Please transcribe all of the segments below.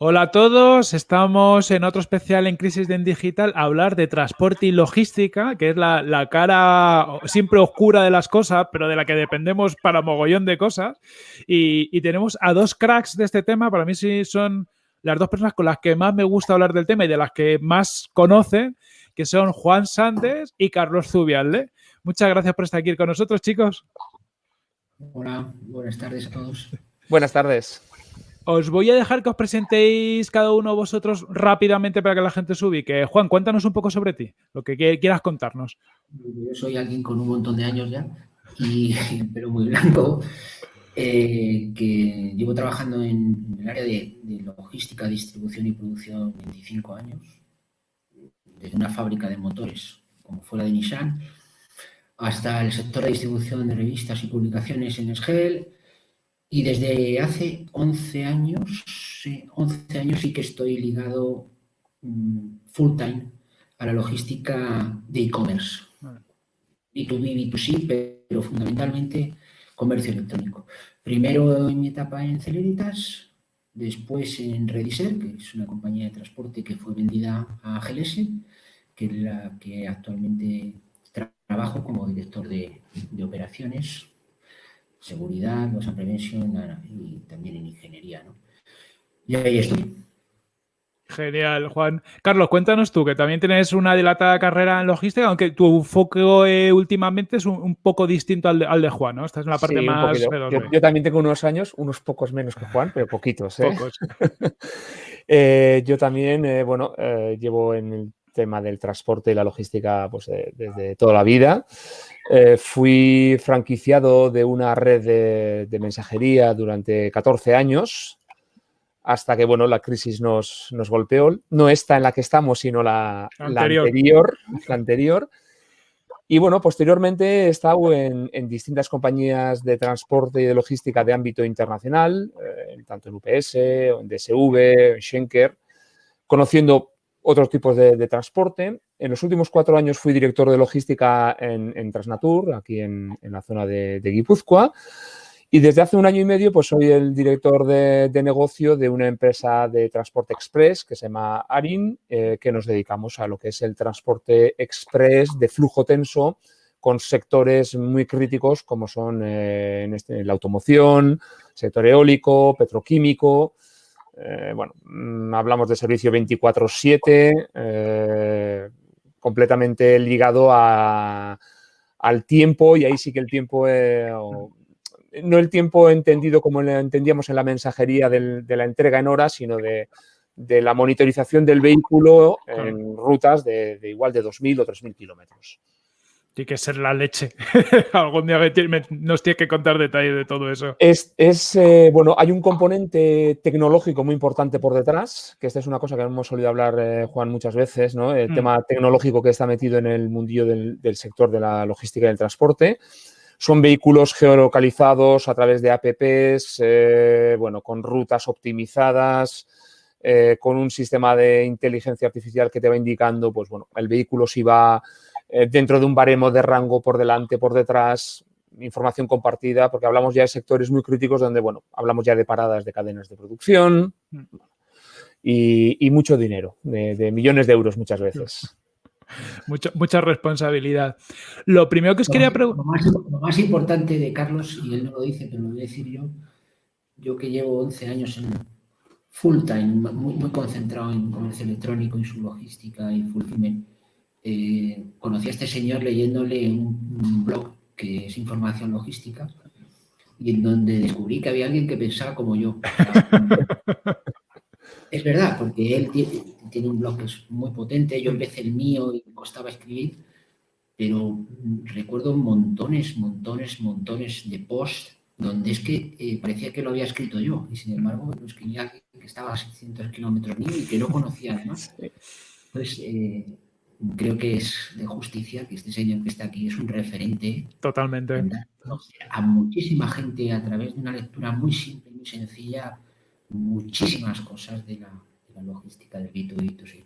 Hola a todos, estamos en otro especial en Crisis de en Digital a hablar de transporte y logística, que es la, cara siempre oscura de las cosas, pero de la que dependemos para mogollón de cosas. Y, tenemos a dos cracks de este tema, para mí sí son las dos personas con las que más me gusta hablar del tema y de las que más conocen, que son Juan Sández y Carlos Zubialde. Muchas gracias por estar aquí con nosotros, chicos. Hola, buenas tardes a todos. Buenas tardes. Os voy a dejar que os presentéis cada uno vosotros rápidamente para que la gente se ubique. Juan, cuéntanos un poco sobre ti, lo que quieras contarnos. Yo soy alguien con un montón de años ya, y, pero muy blanco, eh, que llevo trabajando en, el área de, logística, distribución y producción 25 años, desde una fábrica de motores como fuera de Nissan, hasta el sector de distribución de revistas y publicaciones en SGEL, y desde hace 11 años, sí, 11 años sí que estoy ligado mm, full time a la logística de e-commerce. B2B, B2C, pero fundamentalmente comercio electrónico. Primero en mi etapa en Celeritas, después en Rediser, que es una compañía de transporte que fue vendida a GLS, que es la que actualmente trabajo como director de, de operaciones seguridad, los prevención y también en ingeniería. ¿no? Y ahí estoy. Genial, Juan. Carlos, cuéntanos tú, que también tienes una dilatada carrera en logística, aunque tu foco eh, últimamente es un, poco distinto al de, Juan, ¿no? Esta es la parte más... Yo, también tengo unos años, unos pocos menos que Juan, pero poquitos, ¿eh? Pocos. Eh, yo también, bueno, llevo en el tema del transporte y la logística pues, desde toda la vida. Eh, fui franquiciado de una red de, mensajería durante 14 años, hasta que bueno, la crisis nos, golpeó. No esta en la que estamos, sino la, anterior. La anterior, Y bueno, posteriormente he estado en, distintas compañías de transporte y de logística de ámbito internacional, eh, tanto en UPS, en DSV, en Schenker, conociendo otros tipos de, transporte. En los últimos cuatro años fui director de logística en, Transnatur, aquí en, la zona de, Guipúzcoa. Y desde hace un año y medio pues soy el director de, negocio de una empresa de transporte express que se llama ARIN, eh, que nos dedicamos a lo que es el transporte express de flujo tenso con sectores muy críticos como son eh, este, la automoción, sector eólico, petroquímico, eh, bueno, mm, hablamos de servicio 24-7, eh, completamente ligado al tiempo y ahí sí que el tiempo, eh, no el tiempo entendido como lo entendíamos en la mensajería de la entrega en horas, sino de, la monitorización del vehículo en rutas de, de igual de 2.000 o 3.000 kilómetros. Tiene que ser la leche. Algún día nos tiene que contar detalles de todo eso. Es, eh, bueno, hay un componente tecnológico muy importante por detrás, que esta es una cosa que hemos solido hablar, eh, Juan, muchas veces, ¿no? El mm. tema tecnológico que está metido en el mundillo del, sector de la logística y del transporte. Son vehículos geolocalizados a través de apps, eh, bueno, con rutas optimizadas, con un sistema de inteligencia artificial que te va indicando, pues bueno, el vehículo si va eh, dentro de un baremo de rango por delante, por detrás, información compartida, porque hablamos ya de sectores muy críticos donde, bueno, hablamos ya de paradas de cadenas de producción y, mucho dinero, de, millones de euros muchas veces. mucha responsabilidad. Lo primero que os quería preguntar... Lo, más, importante de Carlos, y él no lo dice, pero lo voy a decir yo, yo que llevo 11 años en full time, muy, muy concentrado en comercio electrónico y su logística y fulfillment, eh, conocí a este señor leyéndole un, blog que es información logística y en donde descubrí que había alguien que pensaba como yo. es verdad, porque él tiene, un blog que es muy potente, yo empecé el mío y costaba escribir, pero recuerdo montones, montones, montones de posts donde es que eh, parecía que lo había escrito yo y sin embargo lo escribía alguien que estaba a 600 kilómetros mío y que no conocía además. Entonces, eh, creo que es de justicia que este señor que está aquí es un referente. Totalmente. A muchísima gente a través de una lectura muy simple, muy sencilla, muchísimas cosas de la, logística del B2B2C.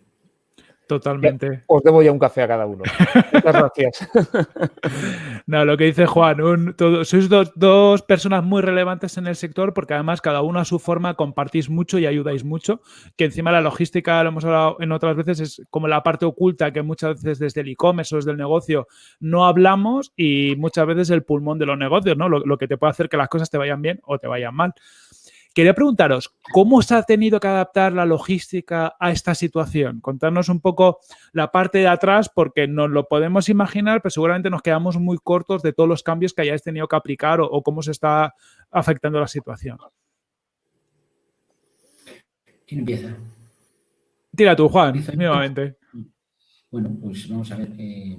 Totalmente. Os debo ya un café a cada uno. Muchas gracias. no, lo que dice Juan, sois dos, personas muy relevantes en el sector porque además cada uno a su forma compartís mucho y ayudáis mucho, que encima la logística, lo hemos hablado en otras veces, es como la parte oculta que muchas veces desde el e-commerce o desde el negocio no hablamos y muchas veces el pulmón de los negocios, ¿no? lo que te puede hacer que las cosas te vayan bien o te vayan mal. Quería preguntaros, ¿cómo se ha tenido que adaptar la logística a esta situación? Contarnos un poco la parte de atrás, porque nos lo podemos imaginar, pero seguramente nos quedamos muy cortos de todos los cambios que hayáis tenido que aplicar o, cómo se está afectando la situación. ¿Quién empieza? Tira tú, Juan, nuevamente. Bueno, pues vamos a ver. Eh,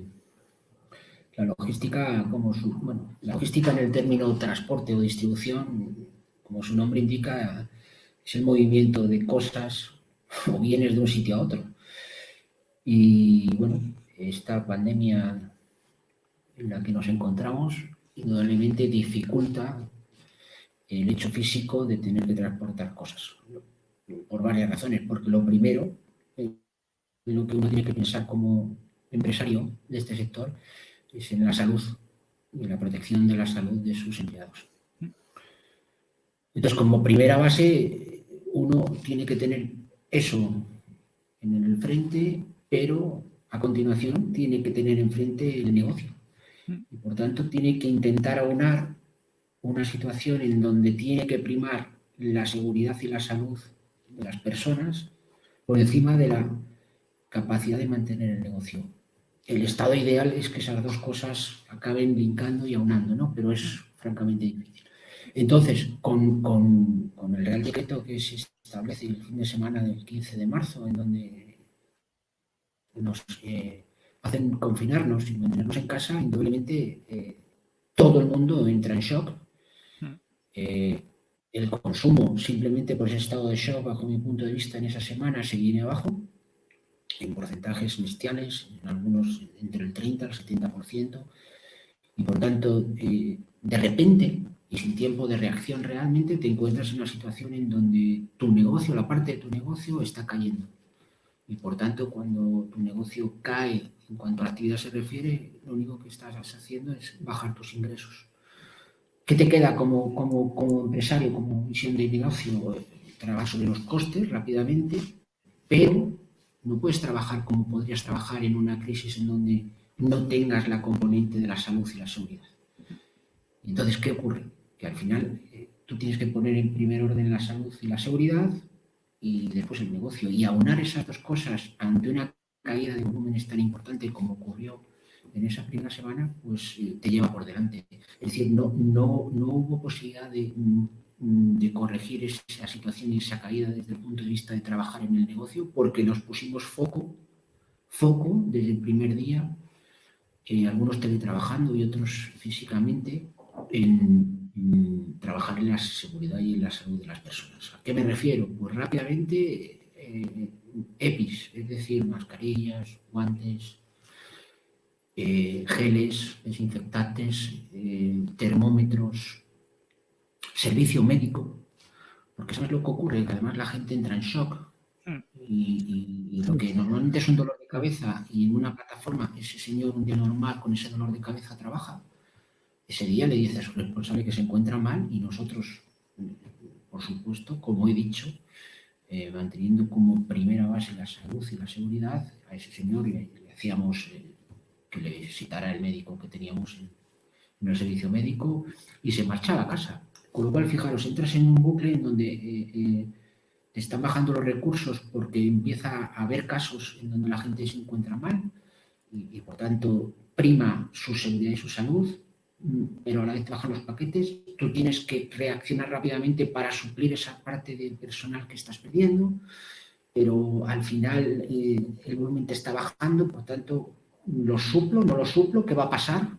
la logística, como su, bueno, la logística en el término transporte o distribución como su nombre indica, es el movimiento de cosas o bienes de un sitio a otro. Y bueno, esta pandemia en la que nos encontramos indudablemente dificulta el hecho físico de tener que transportar cosas, por varias razones. Porque lo primero, eh, lo que uno tiene que pensar como empresario de este sector, es en la salud y en la protección de la salud de sus empleados. Entonces, como primera base, uno tiene que tener eso en el frente, pero a continuación tiene que tener enfrente el negocio. Y por tanto tiene que intentar aunar una situación en donde tiene que primar la seguridad y la salud de las personas por encima de la capacidad de mantener el negocio. El estado ideal es que esas dos cosas acaben brincando y aunando, ¿no? Pero es francamente difícil. Entonces, con, el Real Decreto que se establece el fin de semana del 15 de marzo, en donde nos eh, hacen confinarnos y mantenernos en casa, indudablemente eh, todo el mundo entra en shock. Hmm. Eh, el consumo, simplemente por ese estado de shock, bajo mi punto de vista, en esa semana se viene abajo, en porcentajes bestiales, en algunos entre el 30 y el 70%, y por tanto, de repente, y sin tiempo de reacción realmente te encuentras en una situación en donde tu negocio, la parte de tu negocio está cayendo. Y por tanto, cuando tu negocio cae en cuanto a actividad se refiere, lo único que estás haciendo es bajar tus ingresos. ¿Qué te queda como, como, como empresario, como visión de negocio? Trabajar sobre los costes rápidamente, pero no puedes trabajar como podrías trabajar en una crisis en donde no tengas la componente de la salud y la seguridad. Entonces, ¿qué ocurre? Al final eh, tú tienes que poner en primer orden la salud y la seguridad y después el negocio. Y aunar esas dos cosas ante una caída de volúmenes tan importante como ocurrió en esa primera semana, pues eh, te lleva por delante. Es decir, no, no, no hubo posibilidad de, mm, de, corregir esa situación y esa caída desde el punto de vista de trabajar en el negocio, porque nos pusimos foco, foco desde el primer día, eh, algunos teletrabajando y otros físicamente, en, Mm, trabajar en la seguridad y en la salud de las personas. ¿A qué me refiero? Pues rápidamente eh, EPIs, es decir, mascarillas, guantes, eh, geles, desinfectantes, eh, termómetros, servicio médico, porque sabes lo que ocurre, que además la gente entra en shock mm. y, y, lo que normalmente es un dolor de cabeza y en una plataforma ese señor un día normal con ese dolor de cabeza trabaja, ese día le dice a su responsable que se encuentra mal y nosotros, por supuesto, como he dicho, eh, manteniendo como primera base la salud y la seguridad, a ese señor le, hacíamos eh, que le citara el médico que teníamos en, el servicio médico y se marchaba a casa. Con lo cual, fijaros, entras en un bucle en donde eh, te están bajando los recursos porque empieza a haber casos en donde la gente se encuentra mal y por tanto prima su seguridad y su salud pero a la vez te bajan los paquetes, tú tienes que reaccionar rápidamente para suplir esa parte del personal que estás perdiendo, pero al final eh, el volumen te está bajando, por tanto, lo suplo, no lo suplo, ¿qué va a pasar?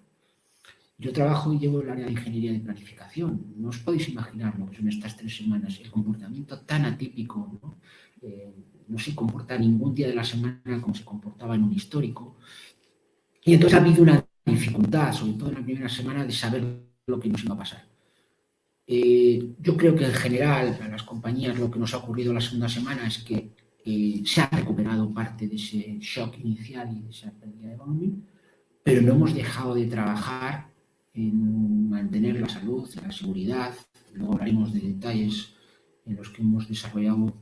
Yo trabajo y llevo el área de ingeniería de planificación. No os podéis imaginar lo que son estas tres semanas, el comportamiento tan atípico. ¿no? Eh, no se comporta ningún día de la semana como se comportaba en un histórico. Y entonces ha habido una dificultad, sobre todo en la primera semana, de saber lo que nos iba a pasar. Eh, yo creo que en general a las compañías lo que nos ha ocurrido la segunda semana es que eh, se ha recuperado parte de ese shock inicial y de esa pérdida de volumen, pero no hemos dejado de trabajar en mantener la salud, la seguridad. Luego hablaremos de detalles en los que hemos desarrollado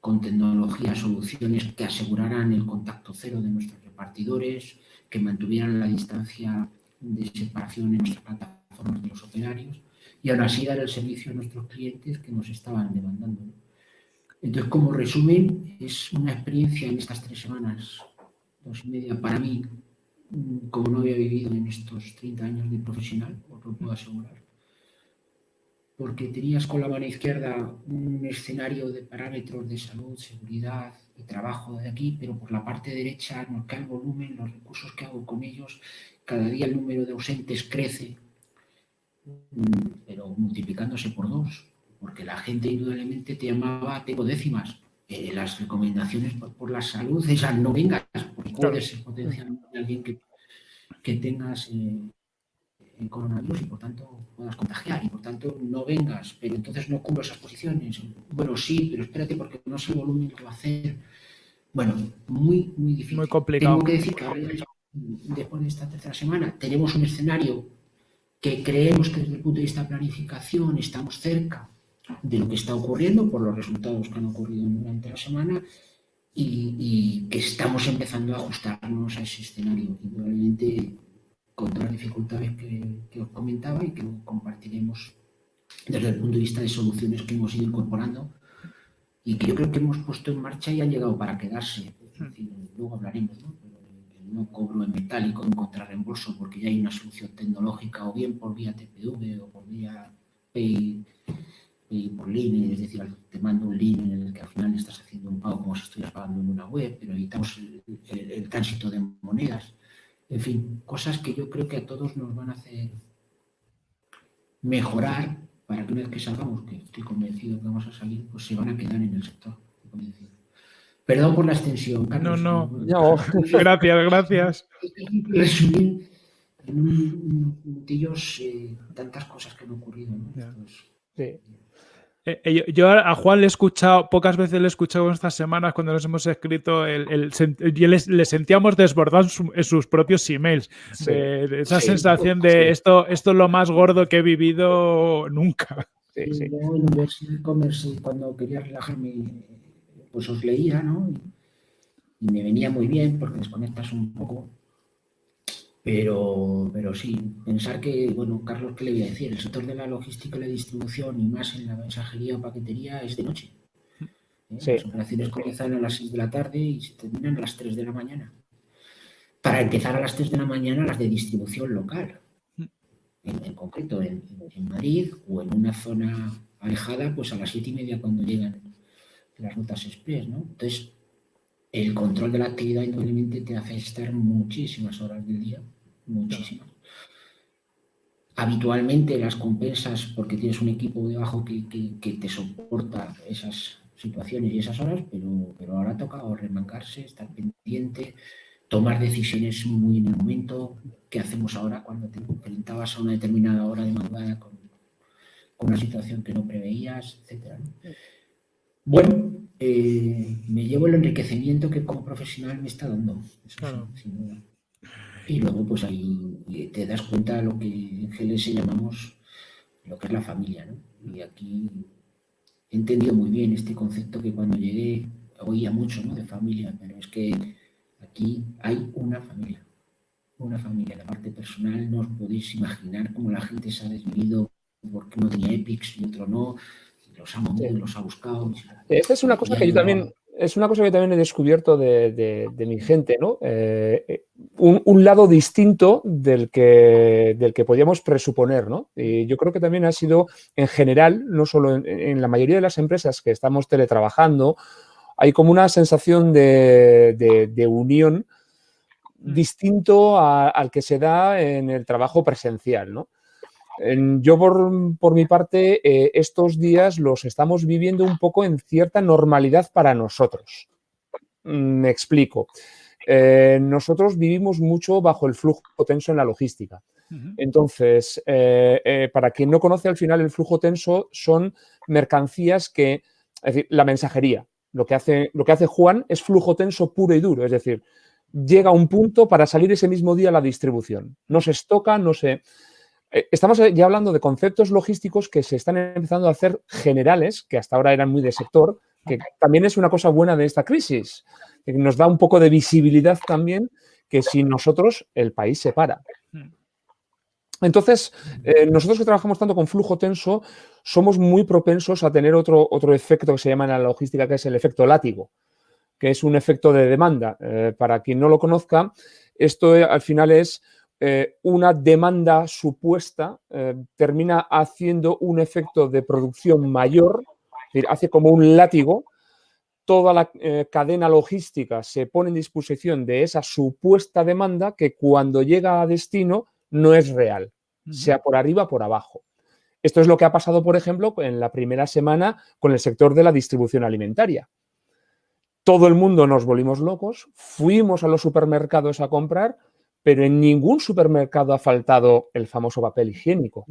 con tecnología soluciones que aseguraran el contacto cero de nuestros repartidores, que mantuvieran la distancia de separación en nuestras plataformas de los operarios y aún así dar el servicio a nuestros clientes que nos estaban demandando. Entonces, como resumen, es una experiencia en estas tres semanas, dos y media, para mí, como no había vivido en estos 30 años de profesional, os lo puedo asegurar. Porque tenías con la mano izquierda un escenario de parámetros de salud, seguridad y trabajo de aquí, pero por la parte derecha nos cae el volumen, los recursos que hago con ellos, cada día el número de ausentes crece, pero multiplicándose por dos porque la gente indudablemente te llamaba, tengo décimas. Eh, las recomendaciones por, la salud, esas no vengas, porque puede ser potencialmente alguien que, que tengas eh, coronavirus y por tanto puedas contagiar y por tanto no vengas, pero entonces no cubro esas posiciones. Bueno, sí, pero espérate porque no sé el volumen que va a hacer. Bueno, muy, muy difícil. Muy complicado. Tengo que decir que ahora, después de esta tercera semana, tenemos un escenario que creemos que desde el punto de vista de planificación estamos cerca de lo que está ocurriendo por los resultados que han ocurrido durante la semana y, que estamos empezando a ajustarnos a ese escenario, indudablemente con todas las dificultades que, os comentaba y que compartiremos desde el punto de vista de soluciones que hemos ido incorporando y que yo creo que hemos puesto en marcha y han llegado para quedarse. luego hablaremos, ¿no? no cobro en metálico, en contrarreembolso, porque ya hay una solución tecnológica, o bien por vía TPV o por vía Pay y por línea, es decir, te mando un link en el que al final estás haciendo un pago como si estuvieras pagando en una web, pero evitamos el, tránsito de monedas. En fin, cosas que yo creo que a todos nos van a hacer mejorar para que una vez que salgamos, que estoy convencido que vamos a salir, pues se van a quedar en el sector. Perdón por la extensión, Carlos. No, no, gracias, gracias. Resumir en un, minutillos eh, tantas cosas que han ocurrido. sí. Eh, eh, yo a Juan le he escuchado, pocas veces le he escuchado estas semanas cuando nos hemos escrito, el, y le, sentíamos desbordar en sus propios emails. esa sensación de esto, esto es lo más gordo que he vivido nunca. Sí, sí. en e-commerce, cuando quería relajarme, pues os leía, ¿no? Y me venía muy bien porque desconectas un poco pero, pero sí, pensar que, bueno, Carlos, ¿qué le voy a decir? El sector de la logística y la distribución y más en la mensajería o paquetería es de noche. ¿eh? Las operaciones comienzan a las 6 de la tarde y se terminan a las 3 de la mañana. Para empezar a las 3 de la mañana las de distribución local. En, concreto, en, en, Madrid o en una zona alejada, pues a las 7 y media cuando llegan las rutas express, ¿no? Entonces, el control de la actividad indudablemente te hace estar muchísimas horas del día, muchísimas. Habitualmente las compensas porque tienes un equipo debajo que, que, te soporta esas situaciones y esas horas, pero, pero ahora toca remancarse, estar pendiente, tomar decisiones muy en el momento. ¿Qué hacemos ahora cuando te enfrentabas a una determinada hora de madrugada con, con una situación que no preveías, etcétera? Bueno, eh, me llevo el enriquecimiento que como profesional me está dando. Y luego, pues ahí te das cuenta de lo que en GLS llamamos lo que es la familia. ¿no? Y aquí he entendido muy bien este concepto que cuando llegué oía mucho ¿no? de familia, pero es que aquí hay una familia. Una familia. La parte personal no os podéis imaginar cómo la gente se ha desvivido porque uno tenía Epics y otro no los ha los ha buscado. Esta es una cosa que yo también, es una cosa que también he descubierto de, mi gente, ¿no? Eh, eh, un, lado distinto del que, del que podíamos presuponer, ¿no? Y yo creo que también ha sido, en general, no solo en, la mayoría de las empresas que estamos teletrabajando, hay como una sensación de, unión mm. distinto al que se da en el trabajo presencial, ¿no? Yo, por, mi parte, eh, estos días los estamos viviendo un poco en cierta normalidad para nosotros. Mm, me explico. Eh, nosotros vivimos mucho bajo el flujo tenso en la logística. Entonces, eh, para quien no conoce, al final el flujo tenso son mercancías que, es decir, la mensajería. Lo que, hace, lo que hace Juan es flujo tenso puro y duro, es decir, llega a un punto para salir ese mismo día a la distribución. No se estoca, no se... Eh, estamos ya hablando de conceptos logísticos que se están empezando a hacer generales, que hasta ahora eran muy de sector, que también es una cosa buena de esta crisis, que nos da un poco de visibilidad también, que si nosotros el país se para. Hmm. Entonces, eh, nosotros que trabajamos tanto con flujo tenso, somos muy propensos a tener otro, otro efecto que se llama en la logística, que es el efecto látigo, que es un efecto de demanda. Eh, para quien no lo conozca, esto eh, al final es una demanda supuesta, termina haciendo un efecto de producción mayor, es decir, hace como un látigo, toda la cadena logística se pone en disposición de esa supuesta demanda que cuando llega a destino no es real, sea por arriba o por abajo. Esto es lo que ha pasado, por ejemplo, en la primera semana con el sector de la distribución alimentaria. Todo el mundo nos volvimos locos, fuimos a los supermercados a comprar, pero en ningún supermercado ha faltado el famoso papel higiénico.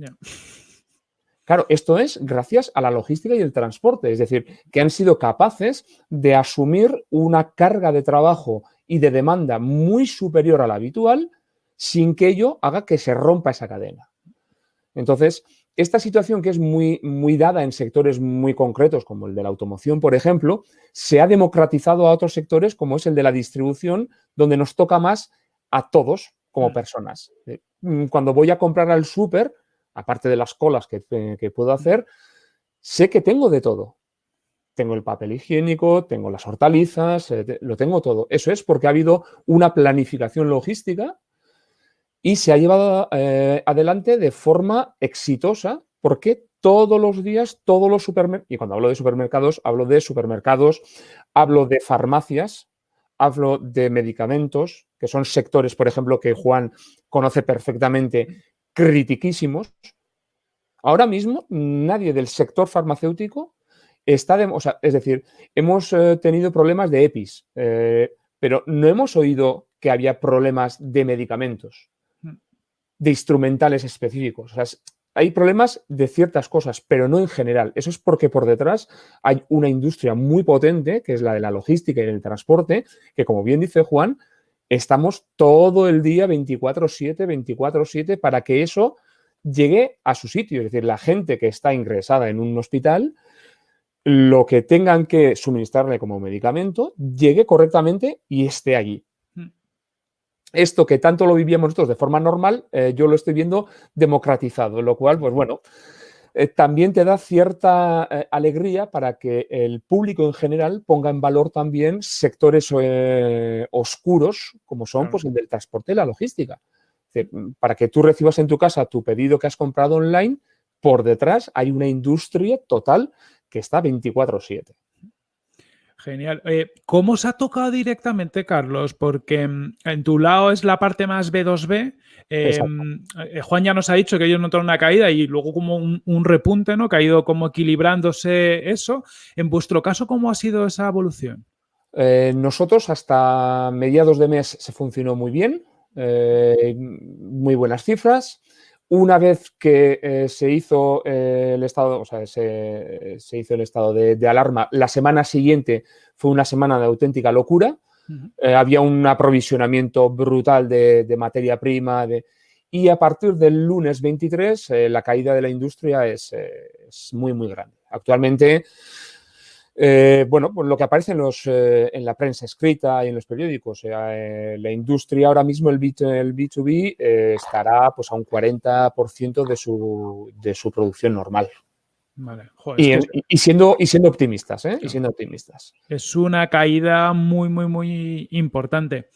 Claro, esto es gracias a la logística y el transporte, es decir, que han sido capaces de asumir una carga de trabajo y de demanda muy superior a la habitual sin que ello haga que se rompa esa cadena. Entonces, esta situación que es muy, muy dada en sectores muy concretos, como el de la automoción, por ejemplo, se ha democratizado a otros sectores, como es el de la distribución, donde nos toca más a todos como personas. Eh, mm, cuando voy a comprar al súper, aparte de las colas que, eh, que puedo hacer, sé que tengo de todo. Tengo el papel higiénico, tengo las hortalizas, eh, lo tengo todo. Eso es porque ha habido una planificación logística y se ha llevado eh, adelante de forma exitosa porque todos los días, todos los supermercados, y cuando hablo de supermercados, hablo de supermercados, hablo de farmacias, hablo de medicamentos, que son sectores, por ejemplo, que Juan conoce perfectamente, critiquísimos. Ahora mismo nadie del sector farmacéutico está, de, o sea, es decir, hemos eh, tenido problemas de EPIs, eh, pero no hemos oído que había problemas de medicamentos de instrumentales específicos. Hay problemas de ciertas cosas, pero no en general. Eso es porque por detrás hay una industria muy potente, que es la de la logística y el transporte, que como bien dice Juan, estamos todo el día 24/7, 24/7 para que eso llegue a su sitio. Es decir, la gente que está ingresada en un hospital, lo que tengan que suministrarle como medicamento, llegue correctamente y esté allí esto que tanto lo vivíamos nosotros de forma normal, eh, yo lo estoy viendo democratizado, lo cual, pues bueno, eh, también te da cierta eh, alegría para que el público en general ponga en valor también sectores oscuros, como son pues, el del transporte y la logística. para que tú recibas en tu casa tu pedido que has comprado online, por detrás hay una industria total que está 24/7. Genial. ¿Cómo se ha tocado directamente, Carlos? Porque mm, en tu lado es la parte más B2B. Em, eh, Juan ya nos ha dicho que ellos notaron una caída y luego como un, repunte, ¿no? Que ha ido como equilibrándose eso. En vuestro caso, ¿cómo ha sido esa evolución? Eh, nosotros hasta mediados de mes se funcionó muy bien, eh, muy buenas cifras. Una vez que eh, se hizo eh, el estado, o sea, se, hizo el estado de, alarma, la semana siguiente fue una semana de auténtica locura. Eh, había un aprovisionamiento brutal de, materia prima y a partir del lunes 23 la caída de la industria es, es muy, muy grande. Actualmente eh, bueno, pues lo que aparece en, los, eh, en la prensa escrita y en los periódicos. Eh, la industria ahora mismo, el, B, el B2B, estará pues, a un 40% de su, de su producción normal. y, siendo, y siendo optimistas, Y siendo optimistas. Es una caída muy, muy, muy importante.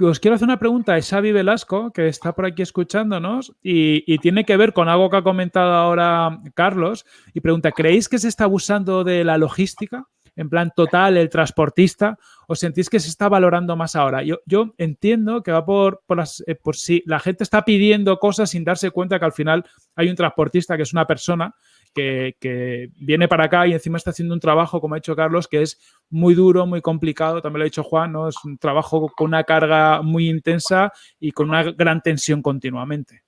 Os quiero hacer una pregunta a Xavi Velasco, que está por aquí escuchándonos, y, tiene que ver con algo que ha comentado ahora Carlos, y pregunta, ¿creéis que se está abusando de la logística? En plan total, el transportista, ¿o sentís que se está valorando más ahora? Yo, yo entiendo que va por, por, eh, por si la gente está pidiendo cosas sin darse cuenta que al final hay un transportista que es una persona que, viene para acá y encima está haciendo un trabajo, como ha dicho Carlos, que es muy duro, muy complicado, también lo ha dicho Juan, ¿no? Es un trabajo con una carga muy intensa y con una gran tensión continuamente.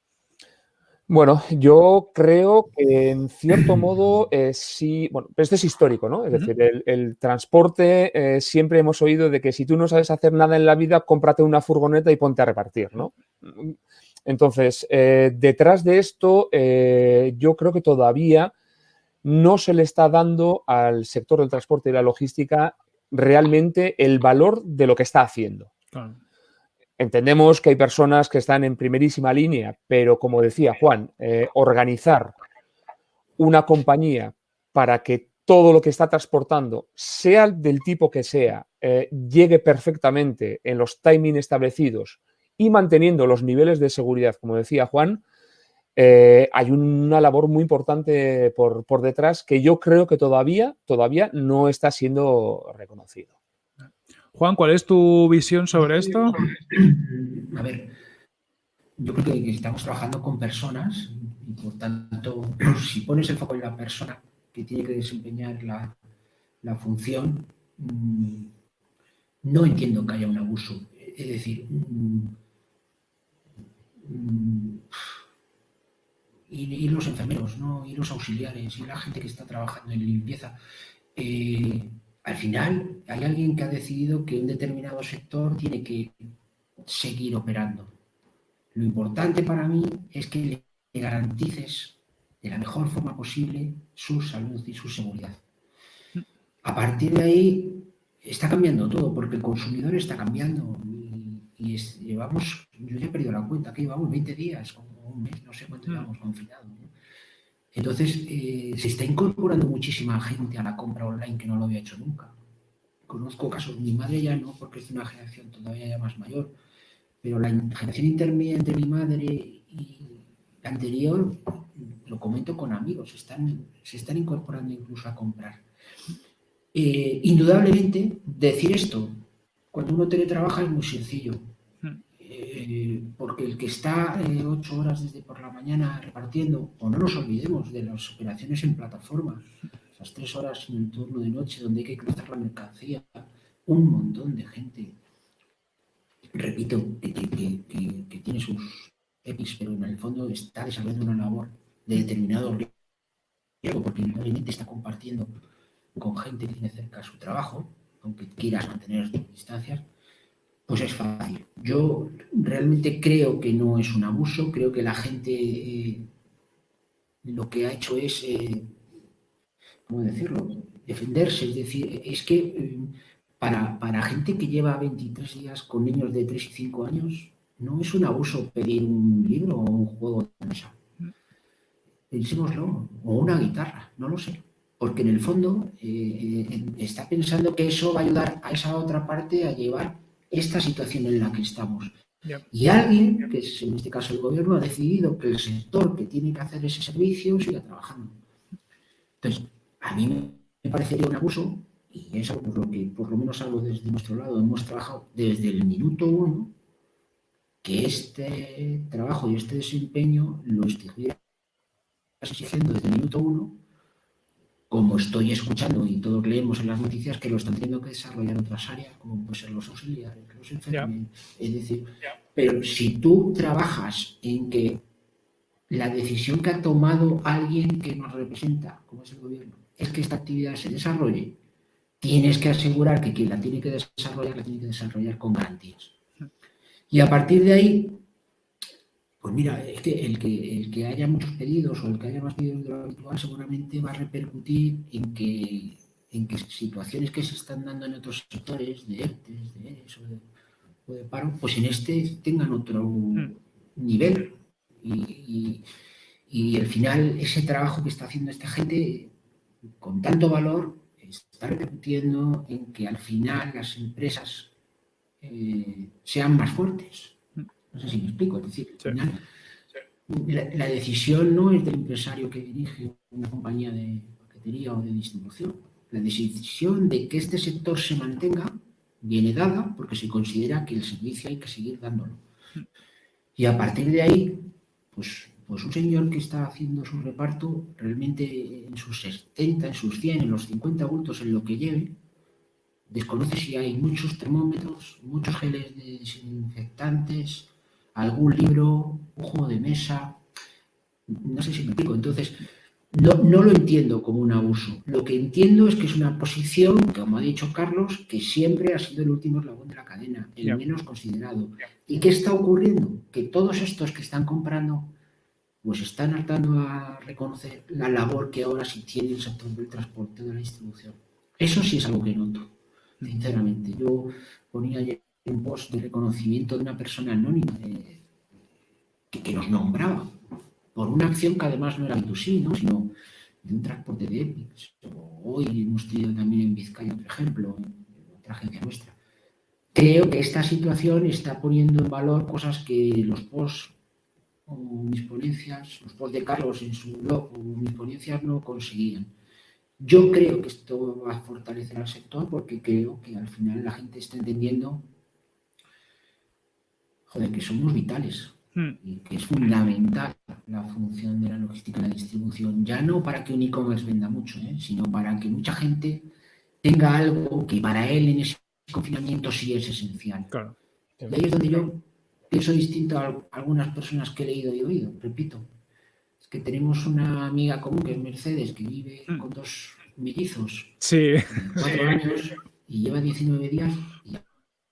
Bueno, yo creo que en cierto modo eh, sí, bueno, pero esto es histórico, ¿no? Es decir, el, transporte, eh, siempre hemos oído de que si tú no sabes hacer nada en la vida, cómprate una furgoneta y ponte a repartir, ¿no? Entonces, eh, detrás de esto, yo creo que todavía no se le está dando al sector del transporte y la logística realmente el valor de lo que está haciendo. Entendemos que hay personas que están en primerísima línea, pero como decía Juan, eh, organizar una compañía para que todo lo que está transportando, sea del tipo que sea, eh, llegue perfectamente en los timings establecidos y manteniendo los niveles de seguridad, como decía Juan, eh, hay una labor muy importante por, por, detrás que yo creo que todavía, todavía no está siendo reconocido. Juan, ¿cuál es tu visión sobre esto? A ver, yo creo que estamos trabajando con personas y por tanto, si pones el foco en la persona que tiene que desempeñar la, función, mm, no entiendo que haya un abuso. Es decir, mm, y, los enfermeros, ¿no? y los auxiliares, y la gente que está trabajando en limpieza. Eh, al final hay alguien que ha decidido que un determinado sector tiene que seguir operando. Lo importante para mí es que le garantices de la mejor forma posible su salud y su seguridad. A partir de ahí está cambiando todo, porque el consumidor está cambiando y, llevamos, yo ya he perdido la cuenta, que llevamos 20 días, un mes, no sé cuánto llevamos confinados. Entonces, eh, se está incorporando muchísima gente a la compra online que no lo había hecho nunca. Conozco casos, mi madre ya no, porque es de una generación todavía ya más mayor, pero la generación intermedia entre mi madre y la anterior, lo comento con amigos, están, se están incorporando incluso a comprar. Eh, indudablemente, decir esto, cuando uno teletrabaja es muy sencillo. Eh, porque el que está eh, ocho horas desde por la mañana repartiendo, o no nos olvidemos de las operaciones en plataforma, esas tres horas en el turno de noche donde hay que cruzar la mercancía, un montón de gente, repito, que, tiene sus EPIs, pero en el fondo está desarrollando una labor de determinado riesgo, porque obviamente está compartiendo con gente que tiene cerca su trabajo, aunque quieras mantener distancias, pues es fácil. Yo realmente creo que no es un abuso, creo que la gente eh, lo que ha hecho es, eh, ¿cómo decirlo?, defenderse. Es decir, es que eh, para, para, gente que lleva 23 días con niños de 3 y 5 años, no es un abuso pedir un libro o un juego de mesa. Pensémoslo, o una guitarra, no lo sé. Porque en el fondo está pensando que eso va a ayudar a esa otra parte a llevar esta situación en la que estamos. Y alguien, que es en este caso el gobierno, ha decidido que el sector que tiene que hacer ese servicio siga trabajando. Entonces, a mí me parecería un abuso, y es algo por lo que por lo menos algo desde nuestro lado hemos trabajado desde el minuto uno, que este trabajo y este desempeño lo estuviera exigiendo desde el minuto uno como estoy escuchando y todos leemos en las noticias que lo están teniendo que desarrollar otras áreas, como pueden ser los auxiliares, los enfermeros. Es decir, pero si tú trabajas en que la decisión que ha tomado alguien que nos representa, como es el gobierno, es que esta actividad se desarrolle, tienes que asegurar que quien la tiene que desarrollar, la tiene que desarrollar con garantías. Y a partir de ahí, pues mira, es que el, que el que haya muchos pedidos o el que haya más pedidos de lo habitual seguramente va a repercutir en que, en que situaciones que se están dando en otros sectores, de ERTES, de ERES o de, paro, pues en este tengan otro hmm. nivel. Y, y, al final ese trabajo que está haciendo esta gente con tanto valor está repercutiendo en que al final las empresas eh, sean más fuertes no sé si me explico. Es decir, la, decisión no es del empresario que dirige una compañía de paquetería o de distribución. La decisión de que este sector se mantenga viene dada porque se considera que el servicio hay que seguir dándolo. Y a partir de ahí, pues, pues un señor que está haciendo su reparto, realmente en sus 70, en sus 100, en los 50 bultos, en lo que lleve, desconoce si hay muchos termómetros, muchos geles de desinfectantes, algún libro, un juego de mesa. No sé si me explico. Entonces, no, no, lo entiendo como un abuso. Lo que entiendo es que es una posición, como ha dicho Carlos, que siempre ha sido el último eslabón de la cadena, el menos considerado. ¿Y qué está ocurriendo? Que todos estos que están comprando, pues están hartando a reconocer la labor que ahora sí tiene el sector del transporte de la distribución. Eso sí es algo que noto, sinceramente. Yo ponía ayer un post de reconocimiento de una persona anónima que, nos nombraba por una acción que además no era de sí, ¿no? sino de un transporte de EPICS. Hoy hemos tenido también en Vizcaya otro ejemplo, en otra agencia nuestra. Creo que esta situación está poniendo en valor cosas que los posts o mis ponencias, los posts de Carlos en su blog o mis ponencias no conseguían. Yo creo que esto va a fortalecer al sector porque creo que al final la gente está entendiendo joder, que somos vitales, Hmm. y que es fundamental la función de la logística y la distribución, ya no para que un e-commerce venda mucho, ¿eh? sino para que mucha gente tenga algo que para él en ese confinamiento sí es esencial. Y ahí es donde yo pienso distinto a algunas personas que he leído y oído, repito. Es que tenemos una amiga común que es Mercedes, que vive hmm. con dos mellizos, sí. cuatro años, y lleva 19 días.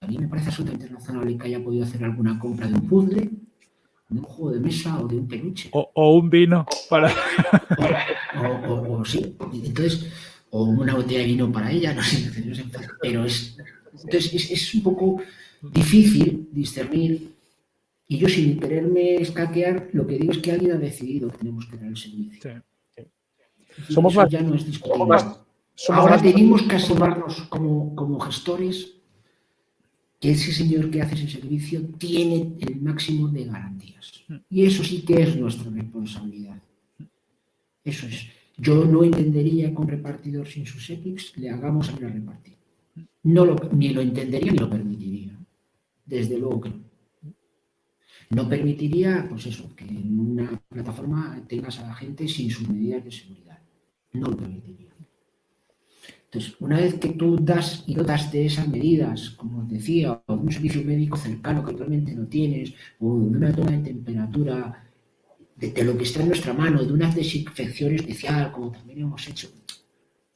A mí me parece absolutamente razonable que haya podido hacer alguna compra de un puzzle de un juego de mesa o de un peluche. O, un vino para... O, sí, entonces, o una botella de vino para ella, no sé, pero es, entonces es, un poco difícil discernir y yo sin quererme escaquear, lo que digo es que alguien ha decidido que tenemos que dar el servicio. Somos más, ya no es discutible. Ahora tenemos que asomarnos como, como gestores ese señor que hace ese servicio tiene el máximo de garantías. Y eso sí que es nuestra responsabilidad. Eso es. Yo no entendería que un repartidor sin sus EPICs le hagamos a repartir. No lo, ni lo entendería ni lo permitiría. Desde luego que no. No permitiría, pues eso, que en una plataforma tengas a la gente sin sus medidas de seguridad. No lo permitiría. Entonces, una vez que tú das y dotas de esas medidas, como os decía, o de un servicio médico cercano que actualmente no tienes, o de una toma de temperatura, de, lo que está en nuestra mano, de una desinfección especial, como también hemos hecho,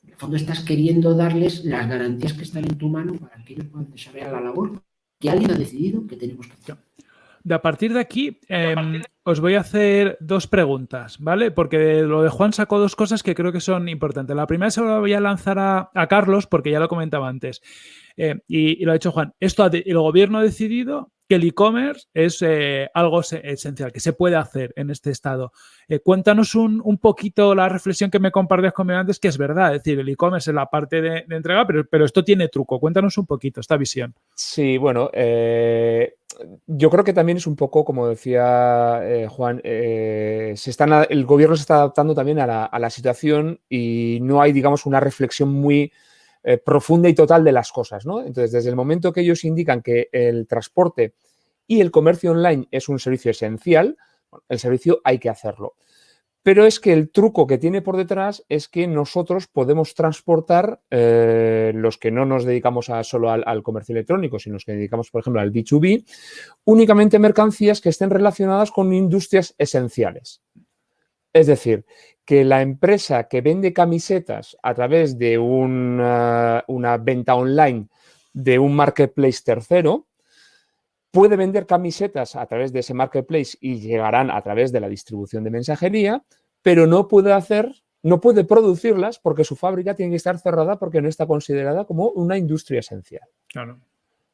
en el fondo estás queriendo darles las garantías que están en tu mano para que ellos puedan desarrollar la labor que alguien ha decidido que tenemos que hacer. De a partir de aquí, em, os voy a hacer dos preguntas, ¿vale? Porque lo de Juan sacó dos cosas que creo que son importantes. La primera se la voy a lanzar a, Carlos, porque ya lo comentaba antes. Eh, y, lo ha dicho Juan. Esto el gobierno ha decidido que el e-commerce es eh, algo esencial, que se puede hacer en este estado. Eh, cuéntanos un, poquito la reflexión que me compartías conmigo antes, que es verdad, es decir, el e-commerce es la parte de, entrega, pero, pero, esto tiene truco. Cuéntanos un poquito esta visión. Sí, bueno, yo creo que también es un poco, como decía Juan, se están, el gobierno se está adaptando también a la situación y no hay, digamos, una reflexión muy eh, profunda y total de las cosas. ¿no? Entonces, desde el momento que ellos indican que el transporte y el comercio online es un servicio esencial, el servicio hay que hacerlo. Pero es que el truco que tiene por detrás es que nosotros podemos transportar, eh, los que no nos dedicamos a, solo al, comercio electrónico, sino los que dedicamos, por ejemplo, al B2B, únicamente mercancías que estén relacionadas con industrias esenciales. Es decir, que la empresa que vende camisetas a través de una, venta online de un marketplace tercero, puede vender camisetas a través de ese marketplace y llegarán a través de la distribución de mensajería, pero no puede hacer, no puede producirlas porque su fábrica tiene que estar cerrada porque no está considerada como una industria esencial.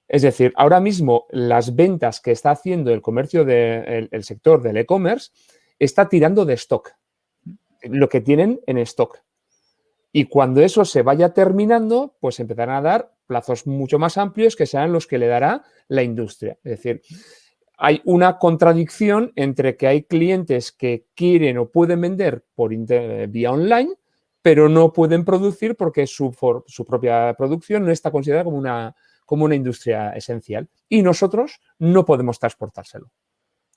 Es decir, ahora mismo las ventas que está haciendo el comercio del sector del e-commerce está tirando de stock lo que tienen en stock. Y cuando eso se vaya terminando, pues empezarán a dar plazos mucho más amplios que serán los que le dará la industria. Es decir, hay una contradicción entre que hay clientes que quieren o pueden vender por vía online, pero no pueden producir porque su, su, propia producción no está considerada como una, como una industria esencial. Y nosotros no podemos transportárselo.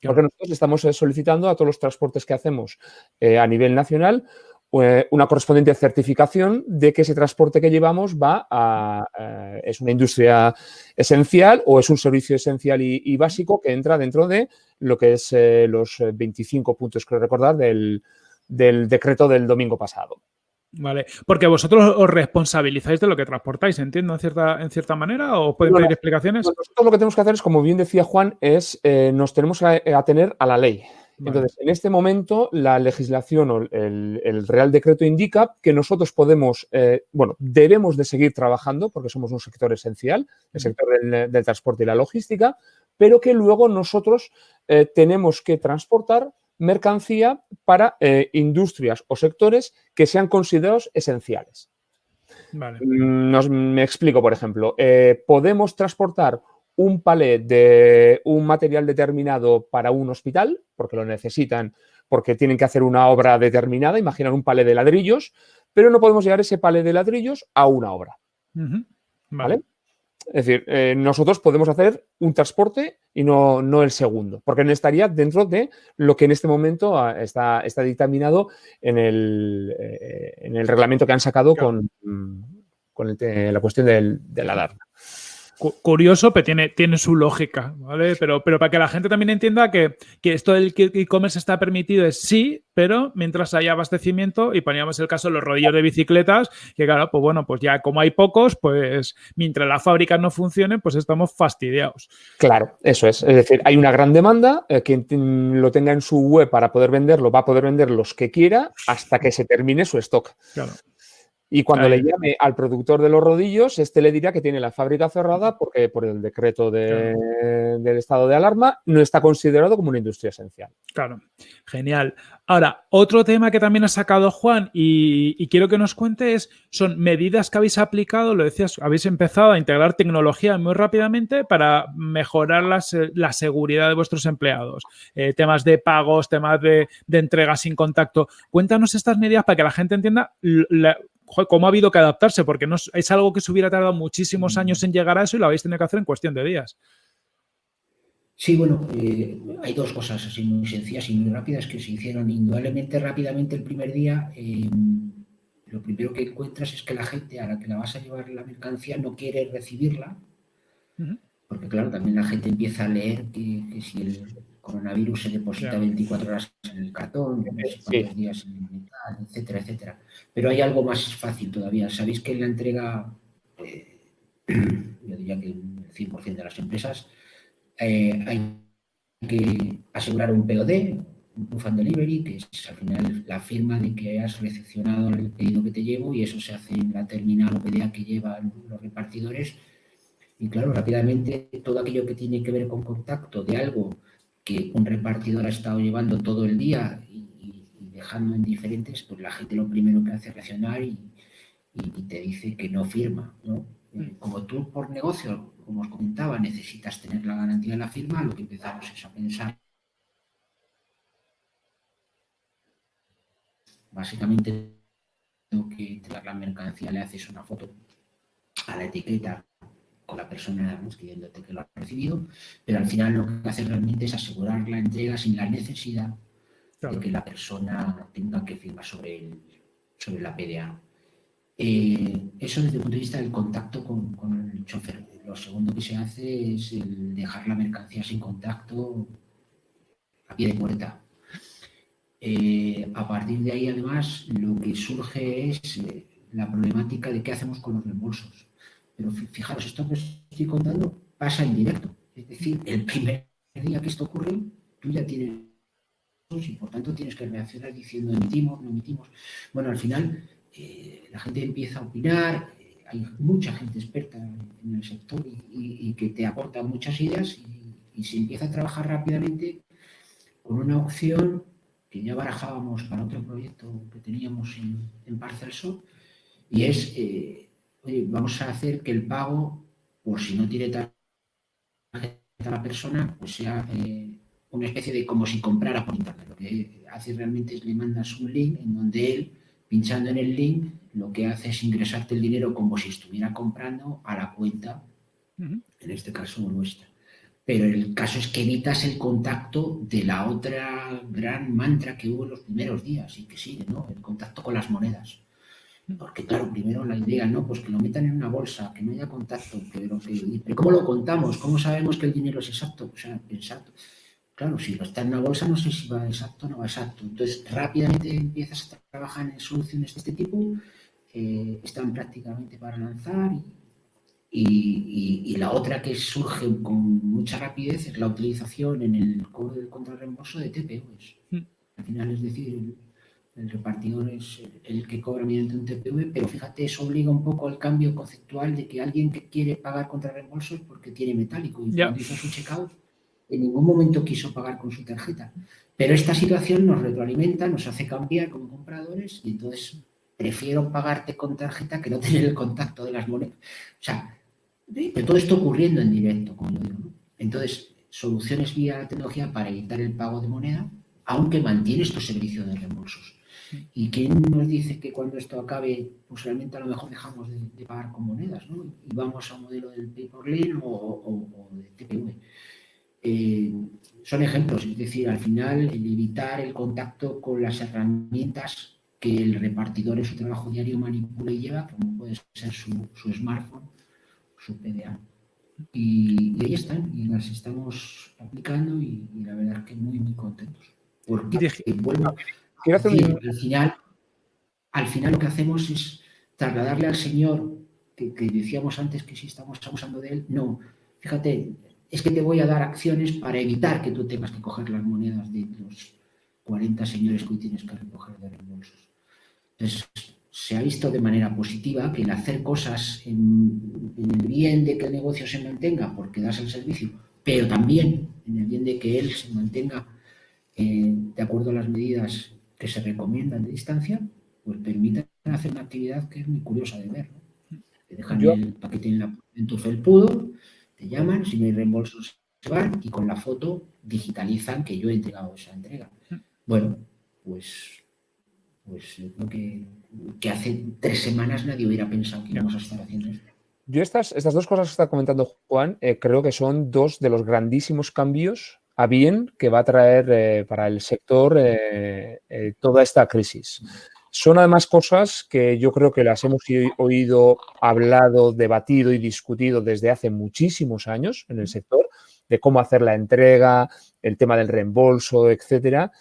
Porque nosotros estamos eh, solicitando a todos los transportes que hacemos eh, a nivel nacional eh, una correspondiente certificación de que ese transporte que llevamos va a, es una industria esencial o es un servicio esencial y, básico que entra dentro de lo que es los 25 puntos, creo recordar, del, decreto del domingo pasado. Vale, porque vosotros os responsabilizáis de lo que transportáis, entiendo, en cierta, en cierta manera, o pueden pedir explicaciones. Nosotros lo que tenemos que hacer es, como bien decía Juan, es nos tenemos que atener a la ley. Entonces, en este momento, la legislación o el, Real Decreto indica que nosotros podemos, eh, bueno, debemos de seguir trabajando porque somos un sector esencial, el sector del, transporte y la logística, pero que luego nosotros eh, tenemos que transportar mercancía para eh, industrias o sectores que sean considerados esenciales. Mm, me explico, por ejemplo, podemos transportar un palet de un material determinado para un hospital, porque lo necesitan, porque tienen que hacer una obra determinada, imaginar un palet de ladrillos, pero no podemos llevar ese palet de ladrillos a una obra. vale. Es decir, eh, nosotros podemos hacer un transporte y no, no, el segundo, porque no estaría dentro de lo que en este momento ah, está, está dictaminado en el, eh, en el reglamento que han sacado con, con la cuestión del, de la alarma curioso, pero tiene, tiene su lógica, ¿vale? Pero, pero para que la gente también entienda que, esto del e-commerce está permitido es sí, pero mientras haya abastecimiento, y poníamos el caso de los rodillos de bicicletas, que claro, pues bueno, pues ya como hay pocos, pues mientras las fábricas no funcionen, pues estamos fastidiados. Claro, eso es. Es decir, hay una gran demanda, eh, quien lo tenga en su web para poder venderlo, va a poder vender los que quiera hasta que se termine su stock. Claro. Y cuando le llame al productor de los rodillos, este le dirá que tiene la fábrica cerrada porque por el decreto del estado de alarma no está considerado como una industria esencial. Claro, genial. Ahora, otro tema que también ha sacado Juan y, quiero que nos cuente es, son medidas que habéis aplicado, lo decías, habéis empezado a integrar tecnología muy rápidamente para mejorar la, seguridad de vuestros empleados. Eh, temas de pagos, temas de, entrega sin contacto. Cuéntanos estas medidas para que la gente entienda cómo ha habido que adaptarse, porque no, es algo que se hubiera tardado muchísimos mm. años en llegar a eso y lo habéis tenido que hacer en cuestión de días. Sí, bueno, eh, hay dos cosas así muy sencillas y muy rápidas que se hicieron indudablemente rápidamente el primer día. Em, lo primero que encuentras es que la gente a la que la vas a llevar la mercancía no quiere recibirla, porque claro, también la gente empieza a leer que si el, coronavirus se deposita 24 horas en el cartón, no días en el metal, etcétera, etcétera. Pero hay algo más fácil todavía. Sabéis que en la entrega, eh, yo diría que el 100% de las empresas, eh, hay que asegurar un POD, un Proof and Delivery, que es al final la firma de que has recepcionado el pedido que te llevo y eso se hace en la terminal o PDA que llevan los repartidores. Y claro, rápidamente todo aquello que tiene que ver con contacto de algo que un repartidor ha estado llevando todo el día y, dejando en diferentes, pues la gente lo primero que hace es reaccionar y, te dice que no firma. ¿no? Eh, como tú por negocio, como os comentaba, necesitas tener la garantía de la firma, lo que empezamos es a pensar básicamente que te la mercancía le haces una foto a la etiqueta con la persona escribiéndote que lo ha recibido, pero al final lo que hace realmente es asegurar la entrega sin la necesidad de que la persona tenga que firmar sobre, el, sobre la PDA. Eh, eso desde el punto de vista del contacto con, el chofer. Lo segundo que se hace es el dejar la mercancía sin contacto a pie de puerta. Eh, a partir de ahí, además, lo que surge es eh, la problemática de qué hacemos con los reembolsos. Pero fijaros, esto que estoy contando pasa en directo. Es decir, el primer día que esto ocurre, tú ya tienes y por tanto tienes que reaccionar diciendo emitimos, no emitimos. Bueno, al final eh, la gente empieza a opinar, eh, hay mucha gente experta en el sector y, que te aporta muchas ideas y, se empieza a trabajar rápidamente con una opción que ya barajábamos para otro proyecto que teníamos en, en Parcelso y es eh, vamos a hacer que el pago, por si no tiene tarjeta la persona, pues sea eh, una especie de como si comprara por internet. Lo que hace realmente es le mandas un link en donde él, pinchando en el link, lo que hace es ingresarte el dinero como si estuviera comprando a la cuenta, en este caso nuestra. Pero el caso es que evitas el contacto de la otra gran mantra que hubo en los primeros días y que sigue, ¿no? El contacto con con las monedas. Porque, claro, primero la idea, ¿no? Pues que lo metan en una bolsa, que no haya contacto, pero, que, ¿cómo lo contamos? ¿Cómo sabemos que el dinero es exacto? O sea, exacto. Claro, si lo está en una bolsa, no sé si va exacto o no va exacto. Entonces, rápidamente empiezas a trabajar en soluciones de este tipo, eh, están prácticamente para lanzar y, la otra que surge con mucha rapidez es la utilización en el cobro del contrarreembolso de TPVs. Hmm. Al final, es decir, el repartidor es el que cobra mediante un TPV, pero fíjate, eso obliga un poco al cambio conceptual de que alguien que quiere pagar contra reembolso es porque tiene metálico y cuando hizo su checkout en ningún momento quiso pagar con su tarjeta. Pero esta situación nos retroalimenta, nos hace cambiar como compradores y entonces prefiero pagarte con tarjeta que no tener el contacto de las monedas. O sea, pero todo esto ocurriendo en directo, como yo digo. Entonces, soluciones vía tecnología para evitar el pago de moneda, aunque mantiene estos servicios de reembolsos. ¿Y quién nos dice que cuando esto acabe, pues realmente a lo mejor dejamos de, pagar con monedas, ¿no? Y vamos a un modelo del pay por lane o, de TPV. Eh, son ejemplos, es decir, al final el evitar el contacto con las herramientas que el repartidor en su trabajo diario manipula y lleva, como puede ser su, smartphone, su PDA. Y, ahí están, y las estamos aplicando y, la verdad es que muy, muy contentos. Porque vuelvo, al, final, al final lo que hacemos es trasladarle al Señor, que, decíamos antes que si estamos abusando de él, no, fíjate, es que te voy a dar acciones para evitar que tú tengas que coger las monedas de los 40 señores que hoy tienes que recoger de reembolsos. Entonces, se ha visto de manera positiva que el hacer cosas en, el bien de que el negocio se mantenga porque das el servicio, pero también en el bien de que él se mantenga eh, de acuerdo a las medidas que se recomiendan de distancia, pues permiten hacer una actividad que es muy curiosa de ver. Te dejan el paquete en, la, en tu felpudo, te llaman, si no hay reembolsos se van y con la foto digitalizan que yo he entregado esa entrega. Bueno, pues, pues yo creo que, que hace tres semanas nadie hubiera pensado que íbamos a estar haciendo esto. Yo estas, estas dos cosas que está comentando Juan, eh, creo que son dos de los grandísimos cambios a bien que va a traer eh, para el sector eh, eh, toda esta crisis. Son además cosas que yo creo que las hemos oído, hablado, debatido y discutido desde hace muchísimos años en el sector, de cómo hacer la entrega, el tema del reembolso, etcétera.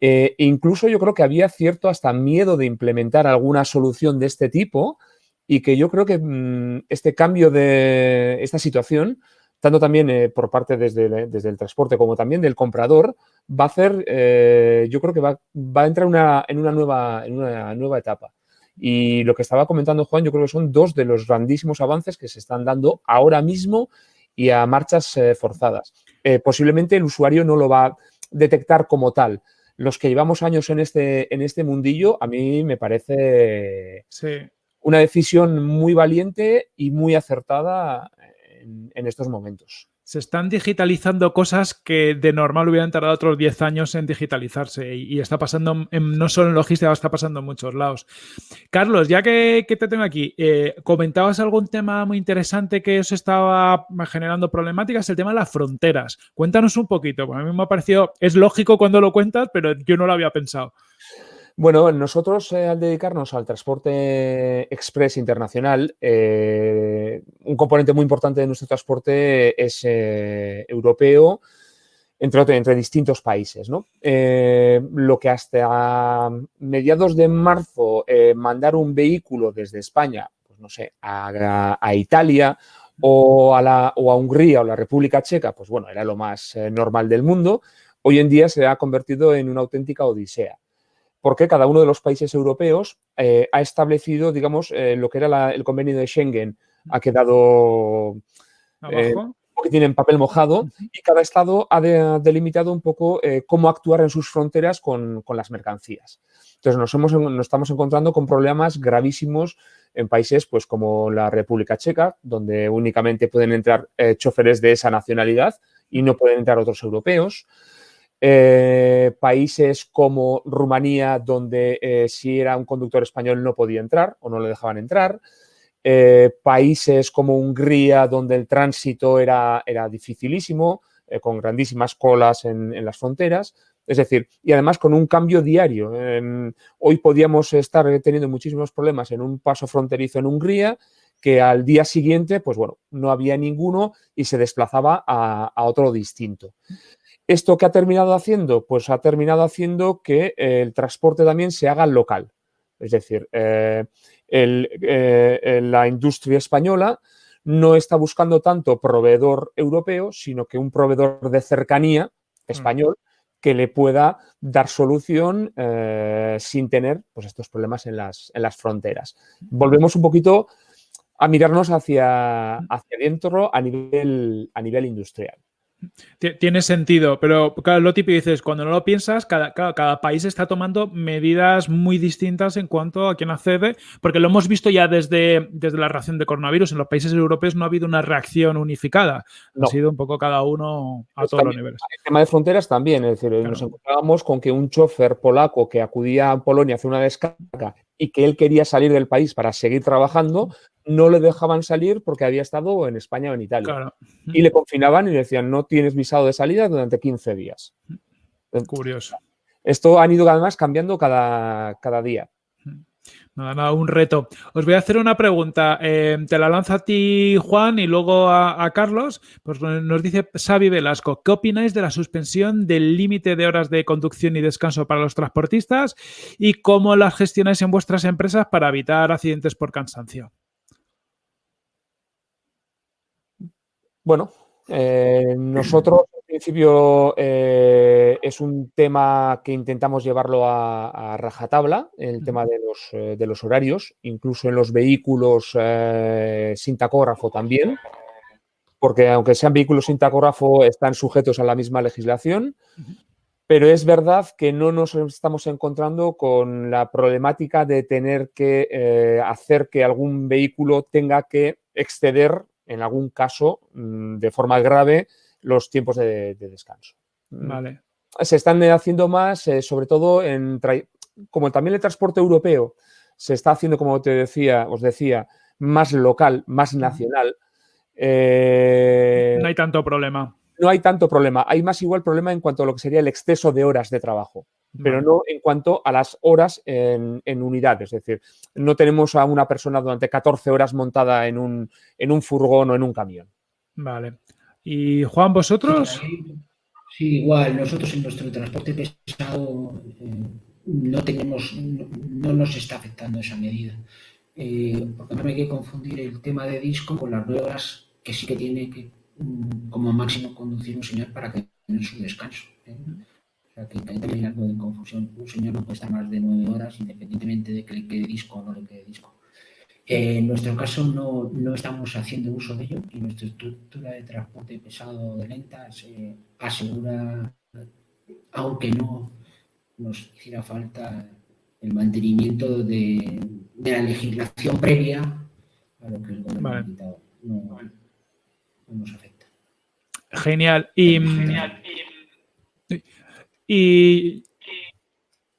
incluso yo creo que había cierto hasta miedo de implementar alguna solución de este tipo y que yo creo que mm, este cambio de esta situación tanto también eh, por parte desde, desde, el transporte como también del comprador, va a hacer, eh, yo creo que va, a entrar una, en, una nueva, en una nueva etapa. Y lo que estaba comentando Juan, yo creo que son dos de los grandísimos avances que se están dando ahora mismo y a marchas eh, forzadas. posiblemente el usuario no lo va a detectar como tal. Los que llevamos años en este, en este mundillo, a mí me parece una decisión muy valiente y muy acertada en, estos momentos. Se están digitalizando cosas que de normal hubieran tardado otros 10 años en digitalizarse y, está pasando no solo en logística, está pasando en muchos lados. Carlos, ya que, te tengo aquí, eh, comentabas algún tema muy interesante que os estaba generando problemáticas, el tema de las fronteras. Cuéntanos un poquito, a mí me ha parecido, es lógico cuando lo cuentas, pero yo no lo había pensado. Bueno, nosotros eh, al dedicarnos al transporte express internacional, eh, un componente muy importante de nuestro transporte es eh, europeo, entre, entre, distintos países. ¿no? lo que hasta mediados de marzo mandar un vehículo desde España, pues no sé, a, Italia o a, la, o a Hungría o la República Checa, pues bueno, era lo más normal del mundo. Hoy en día se ha convertido en una auténtica odisea porque cada uno de los países europeos eh, ha establecido, digamos, eh, lo que era el convenio de Schengen, ha quedado eh, que tienen papel mojado y cada estado ha delimitado un poco cómo actuar en sus fronteras con, las mercancías. Entonces nos, hemos, nos estamos encontrando con problemas gravísimos en países pues, como la República Checa, donde únicamente pueden entrar choferes de esa nacionalidad y no pueden entrar otros europeos. Eh, países como Rumanía, donde eh, si era un conductor español no podía entrar o no le dejaban entrar. Eh, países como Hungría, donde el tránsito era, era dificilísimo, con grandísimas colas en, las fronteras. Es decir, y además con un cambio diario. hoy podíamos estar teniendo muchísimos problemas en un paso fronterizo en Hungría, que al día siguiente, pues bueno, no había ninguno y se desplazaba a, otro distinto. ¿Esto qué ha terminado haciendo? Pues ha terminado haciendo que el transporte también se haga local. Es decir, eh, eh, la industria española no está buscando tanto proveedor europeo, sino que un proveedor de cercanía mm. español que le pueda dar solución eh, sin tener pues, estos problemas en las, en las, fronteras. Volvemos un poquito a mirarnos hacia, hacia adentro a nivel, a nivel industrial. Tiene sentido, pero claro, lo típico dices, cuando no lo piensas, cada, cada, país está tomando medidas muy distintas en cuanto a quién accede, porque lo hemos visto ya desde, desde la reacción de coronavirus. En los países europeos no ha habido una reacción unificada, ha sido un poco cada uno a pues todos los niveles. El tema de fronteras también, es decir, nos encontrábamos con que un chofer polaco que acudía a Polonia a hacer una descarga y que él quería salir del país para seguir trabajando, no le dejaban salir porque había estado en España o en Italia. Y le confinaban y le decían, no tienes visado de salida durante 15 días. Curioso. Esto han ido además cambiando cada, cada día. Nada, nada, un reto. Os voy a hacer una pregunta. Eh, te la lanzo a ti, Juan, y luego a, Carlos. Pues nos dice Xavi Velasco, ¿qué opináis de la suspensión del límite de horas de conducción y descanso para los transportistas y cómo las gestionáis en vuestras empresas para evitar accidentes por cansancio? Bueno, eh, nosotros en principio eh, es un tema que intentamos llevarlo a, rajatabla, el tema de los, eh, de los, horarios, incluso en los vehículos sin tacógrafo también, porque aunque sean vehículos sin tacógrafo están sujetos a la misma legislación, pero es verdad que no nos estamos encontrando con la problemática de tener que hacer que algún vehículo tenga que exceder en algún caso mm, de forma grave los tiempos de, descanso. Mm. Vale. Se están haciendo más, eh, sobre todo en como también el transporte europeo se está haciendo, como te decía, os decía, más local, más nacional. Eh, no hay tanto problema. No hay tanto problema. Hay más igual problema en cuanto a lo que sería el exceso de horas de trabajo, pero no en cuanto a las horas en, en, unidades. Es decir, no tenemos a una persona durante 14 horas montada en un, en un furgón o en un camión. Vale. ¿Y Juan, vosotros? Sí, igual, nosotros en nuestro transporte pesado eh, no tenemos, no, nos está afectando esa medida. Eh, porque no hay que confundir el tema de disco con las nuevas que sí que tiene que mm, como máximo conducir un señor para que tenga su descanso. ¿eh? Sea que también algo de confusión. Un señor no puede estar más de nueve horas independientemente de que le quede disco o no le quede disco. En nuestro caso no, no, estamos haciendo uso de ello y nuestra estructura de transporte pesado de lentas se asegura, aunque no nos hiciera falta el mantenimiento de, de la legislación previa a lo que el gobierno ha quitado. No, nos afecta. Genial. Y, Genial. y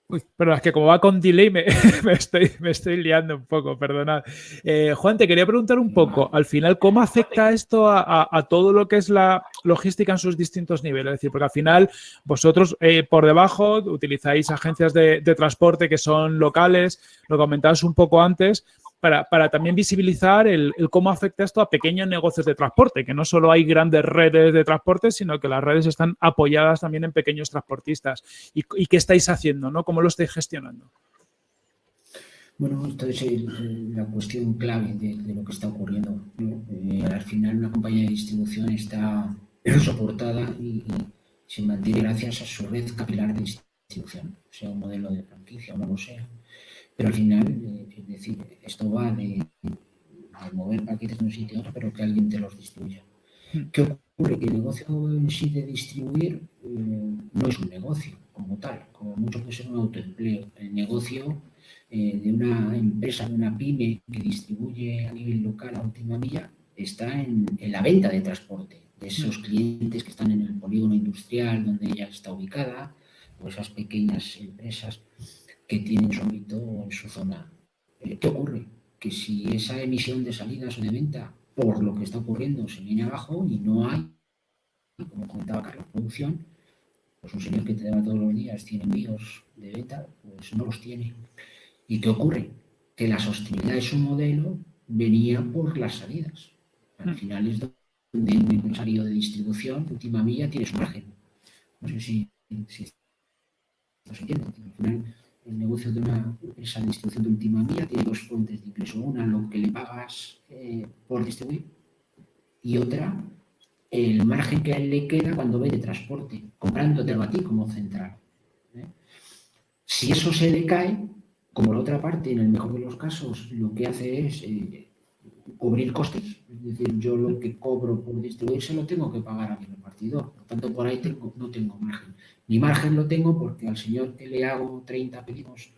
Uy, pero es que como va con delay me, estoy, me estoy liando un poco, perdonad. Eh, Juan, te quería preguntar un poco, al final, ¿cómo afecta esto a, todo lo que es la logística en sus distintos niveles? Es decir, porque al final vosotros eh, por debajo utilizáis agencias de, de, transporte que son locales, lo comentabas un poco antes, para, también visibilizar el, cómo afecta esto a pequeños negocios de transporte, que no solo hay grandes redes de transporte, sino que las redes están apoyadas también en pequeños transportistas. ¿Y, qué estáis haciendo? ¿no? ¿Cómo lo estáis gestionando? Bueno, esto es la cuestión clave de, lo que está ocurriendo. Eh, al final una compañía de distribución está soportada y, se mantiene gracias a su red capilar de distribución, sea un modelo de franquicia o no lo sea. Pero al final, eh, es decir, esto va de, mover paquetes de un sitio a otro, pero que alguien te los distribuya. Hmm. ¿Qué ocurre? Que el negocio en sí de distribuir eh, no es un negocio como tal, como mucho puede ser un autoempleo. El negocio eh, de una empresa, de una pyme que distribuye a nivel local a última milla, está en, en la venta de transporte de esos hmm. clientes que están en el polígono industrial donde ella está ubicada, o esas pequeñas empresas que tienen su ámbito en su zona. Eh, ¿Qué ocurre? Que si esa emisión de salidas o de venta, por lo que está ocurriendo, se viene abajo y no hay, como comentaba Carlos, producción, Pues un señor que te da todos los días 100 envíos de venta, pues no los tiene. ¿Y qué ocurre? Que la sostenibilidad de su modelo venía por las salidas. Al mm. final es donde un empresario de distribución, última milla, tiene su margen. No sé si, si esto se entiende. Al final, el negocio de una empresa de distribución de última milla tiene dos fuentes de ingreso. Una, lo que le pagas eh, por distribuir, y otra, el margen que a él le queda cuando ve de transporte, comprándotelo a ti como central. ¿eh? Si eso se decae, como la otra parte, en el mejor de los casos, lo que hace es eh, cubrir costes. Es decir, yo lo que cobro por distribuirse lo tengo que pagar a mi repartidor. Por tanto, por ahí tengo, no tengo margen. Mi margen lo tengo porque al señor que le hago 30 pedidos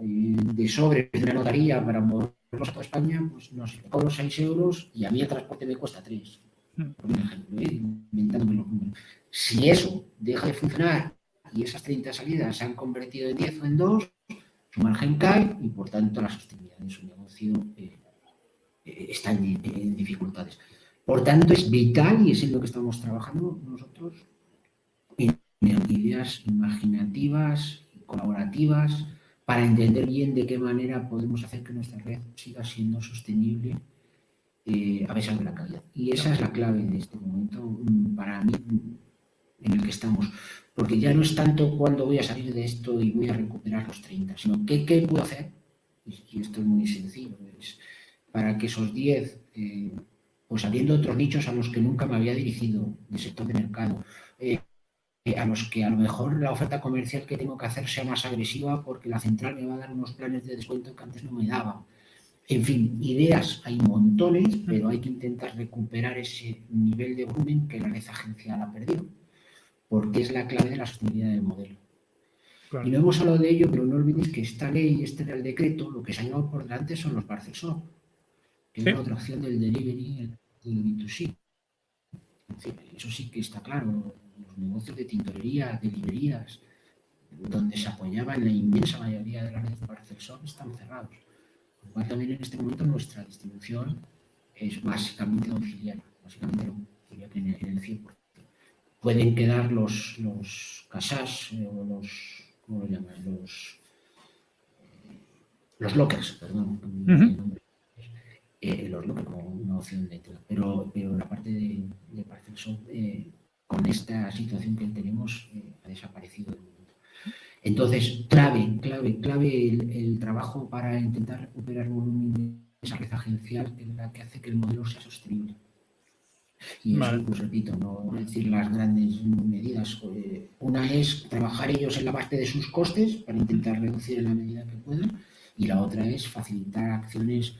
eh, de sobre de una notaría para moverlos a España, pues no sé, cobro 6 euros y a mí el transporte me cuesta 3. Por ejemplo, ¿eh? inventándome los números. Si eso deja de funcionar y esas 30 salidas se han convertido en 10 o en 2, su margen cae y por tanto la sostenibilidad de su negocio eh, está en, dificultades. Por tanto, es vital y es en lo que estamos trabajando nosotros en ideas imaginativas, colaborativas, para entender bien de qué manera podemos hacer que nuestra red siga siendo sostenible eh, a pesar de la calidad. Y esa es la clave de este momento mm, para mí en el que estamos porque ya no es tanto cuándo voy a salir de esto y voy a recuperar los 30, sino qué, qué puedo hacer, y esto es muy sencillo, para que esos 10, eh, pues abriendo otros nichos a los que nunca me había dirigido de sector de mercado, eh, a los que a lo mejor la oferta comercial que tengo que hacer sea más agresiva porque la central me va a dar unos planes de descuento que antes no me daba. En fin, ideas hay montones, pero hay que intentar recuperar ese nivel de volumen que la red agencial ha perdido porque es la clave de la sostenibilidad del modelo. Y no hemos hablado de ello, pero no olvidéis que esta ley, este Real Decreto, lo que se ha llevado por delante son los parcel es la otra opción del delivery del B2C. eso sí que está claro. Los negocios de tintorería, de librerías, donde se apoyaba en la inmensa mayoría de las redes de parcel shop, están cerrados. Por lo cual también en este momento nuestra distribución es básicamente domiciliaria, básicamente diría que en el 100% pueden quedar los, los casas eh, o los, ¿cómo lo llaman? Los, eh, los lockers, perdón. Eh, los lockers como una opción de pero, pero la parte de, de parcel eh, con esta situación que tenemos ha desaparecido del mundo. Entonces, clave, clave, clave el, el, trabajo para intentar recuperar volumen de esa red agencial que es la que hace que el modelo sea sostenible. Y eso, pues repito, no decir las grandes medidas. Eh, una es trabajar ellos en la parte de sus costes para intentar reducir en la medida que puedan. Y la otra es facilitar acciones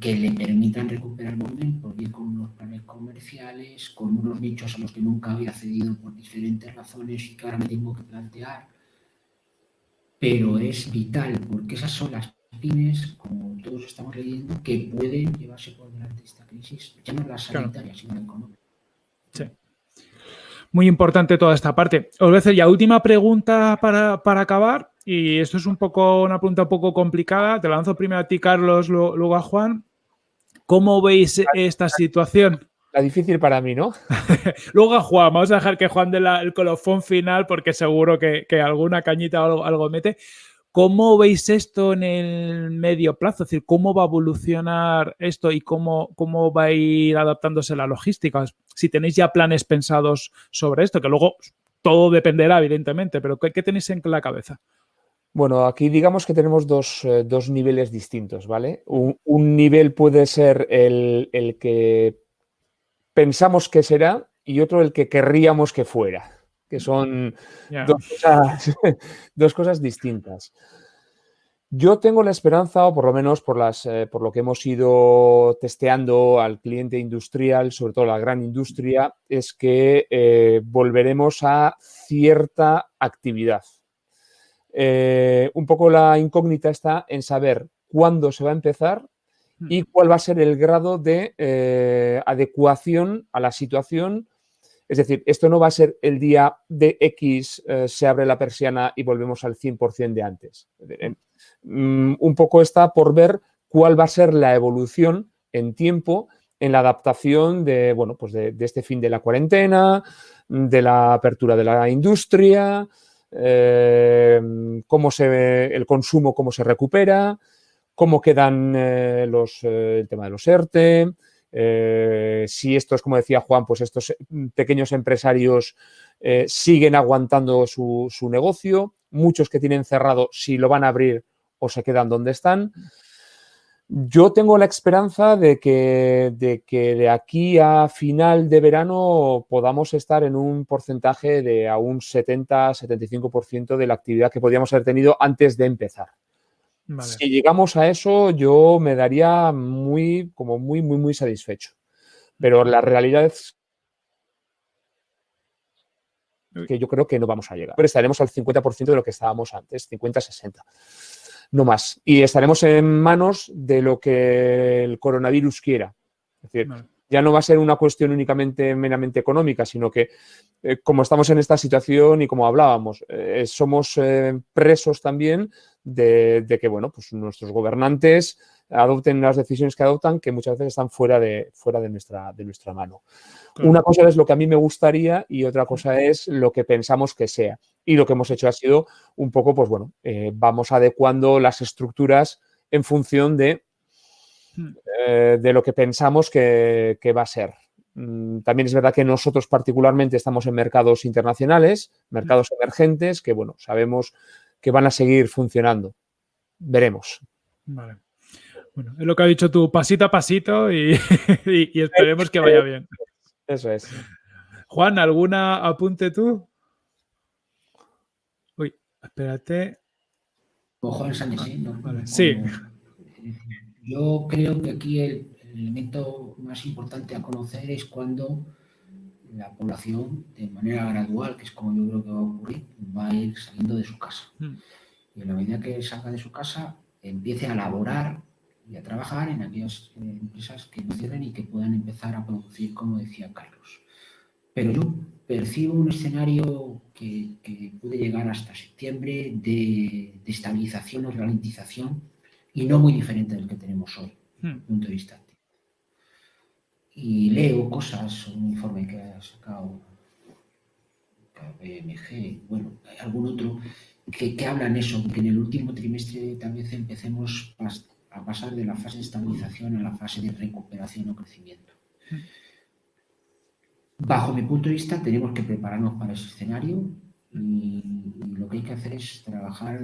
que le permitan recuperar volumen, porque con unos planes comerciales, con unos nichos a los que nunca había cedido por diferentes razones y que ahora me tengo que plantear. Pero es vital, porque esas son las pymes, como todos estamos leyendo, que pueden llevarse por delante esta crisis, ya no la sanitaria, sino la económica. Sí. Muy importante toda esta parte. Os voy a hacer ya última pregunta para, para, acabar, y esto es un poco una pregunta un poco complicada. Te la lanzo primero a ti, Carlos, luego a Juan. ¿Cómo veis esta situación? La difícil para mí, ¿no? luego a Juan, vamos a dejar que Juan dé la, el colofón final porque seguro que, que alguna cañita o algo, algo mete. ¿Cómo veis esto en el medio plazo? Es decir, ¿cómo va a evolucionar esto y cómo, cómo va a ir adaptándose la logística? Si tenéis ya planes pensados sobre esto, que luego todo dependerá, evidentemente, pero ¿qué, qué tenéis en la cabeza? Bueno, aquí digamos que tenemos dos, eh, dos niveles distintos, ¿vale? Un, un nivel puede ser el, el que pensamos que será y otro el que querríamos que fuera que son yeah. dos, cosas, dos, cosas, distintas. Yo tengo la esperanza, o por lo menos por, las, eh, por lo que hemos ido testeando al cliente industrial, sobre todo la gran industria, es que eh, volveremos a cierta actividad. Eh, un poco la incógnita está en saber cuándo se va a empezar hmm. y cuál va a ser el grado de eh, adecuación a la situación es decir, esto no va a ser el día de X, eh, se abre la persiana y volvemos al 100% de antes. Mm, un poco está por ver cuál va a ser la evolución en tiempo en la adaptación de, bueno, pues de, este fin de la cuarentena, de la apertura de la industria, eh, cómo se el consumo, cómo se recupera, cómo quedan eh, los, eh, el tema de los ERTE, si estos, como decía Juan, pues estos pequeños empresarios siguen aguantando su, su negocio, muchos que tienen cerrado, si lo van a abrir o se quedan donde están. Yo tengo la esperanza de que, de que de aquí a final de verano podamos estar en un porcentaje de a un 70-75% de la actividad que podíamos haber tenido antes de empezar. Si llegamos a eso, yo me daría muy, como muy, muy, muy satisfecho. Pero la realidad es que yo creo que no vamos a llegar. Pero estaremos al 50% de lo que estábamos antes, 50-60 no más. Y estaremos en manos de lo que el coronavirus quiera. Es decir, ya no va a ser una cuestión únicamente meramente económica, sino que eh, como estamos en esta situación y como hablábamos, eh, somos eh, presos también de, que, bueno, pues nuestros gobernantes adopten las decisiones que adoptan que muchas veces están fuera de, fuera de, nuestra, de nuestra mano. Una cosa es lo que a mí me gustaría y otra cosa es lo que pensamos que sea. Y lo que hemos hecho ha sido un poco, pues bueno, eh, vamos adecuando las estructuras en función de, hmm. eh, de lo que pensamos que, va a ser. Mm, también es verdad que nosotros particularmente estamos en mercados internacionales, mercados emergentes, que bueno, sabemos que van a seguir funcionando. Veremos. Vale. Bueno, es lo que ha dicho tú, pasito a pasito y, y esperemos que vaya bien. Eso es. Juan, ¿alguna apunte tú? Uy, espérate. Juan Sánchez, ¿no? Sí. Yo creo que aquí el, elemento más importante a conocer es cuando la población, de manera gradual, que es como yo creo que va a ocurrir, va a ir saliendo de su casa. Hmm. Y en la medida que salga de su casa, empiece a laborar y a trabajar en aquellas eh, empresas que no cierren y que puedan empezar a producir, como decía Carlos. Pero yo percibo un escenario que, puede llegar hasta septiembre de, estabilización o ralentización y no muy diferente del que tenemos hoy, desde hmm. punto de vista Y leo cosas, un informe que ha sacado KPMG, bueno, algún otro, que, que hablan eso, que en el último trimestre tal vez empecemos a pasar de la fase de estabilización a la fase de recuperación o crecimiento. Bajo mi punto de vista, tenemos que prepararnos para ese escenario y, lo que hay que hacer es trabajar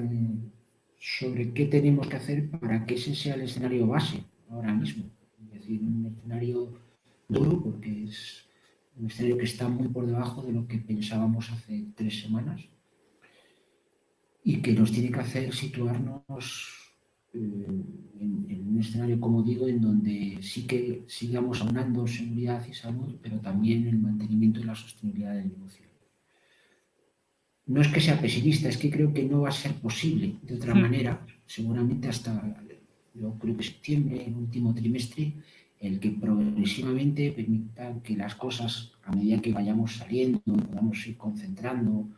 sobre qué tenemos que hacer para que ese sea el escenario base ahora mismo. Es decir, un escenario duro porque es un escenario que está muy por debajo de lo que pensábamos hace tres semanas y que nos tiene que hacer situarnos en, un escenario, como digo, en donde sí que sigamos aunando seguridad y salud, pero también el mantenimiento y la sostenibilidad del negocio. No es que sea pesimista, es que creo que no va a ser posible de otra hmm. manera, seguramente hasta, yo creo que septiembre, el último trimestre, el que progresivamente permita que las cosas, a medida que vayamos saliendo, podamos ir concentrando,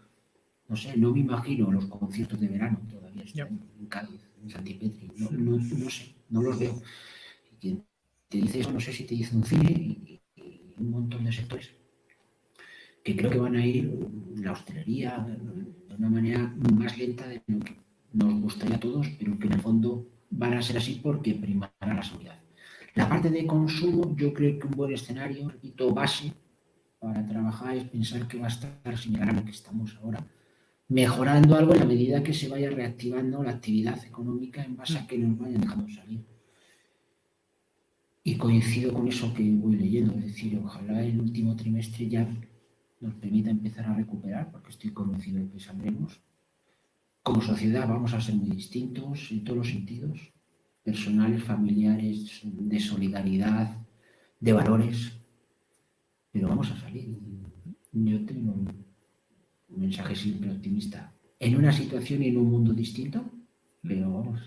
no sé, no me imagino los conciertos de verano todavía están en Cádiz Santipetri, no, no, no, sé, no los veo. Y quien te dice eso, no sé si te dice un cine y, un montón de sectores que creo que van a ir la hostelería de una manera más lenta de lo que nos gustaría a todos, pero que en el fondo van a ser así porque primará la seguridad. La parte de consumo, yo creo que un buen escenario, repito, base para trabajar es pensar que va a estar similar a lo que estamos ahora mejorando algo en la medida que se vaya reactivando la actividad económica en base a que nos vayan dejando salir. Y coincido con eso que voy leyendo, es decir, ojalá el último trimestre ya nos permita empezar a recuperar, porque estoy convencido de que saldremos. Como sociedad vamos a ser muy distintos en todos los sentidos, personales, familiares, de solidaridad, de valores, pero vamos a salir. Yo tengo un mensaje siempre optimista, en una situación y en un mundo distinto, pero vamos.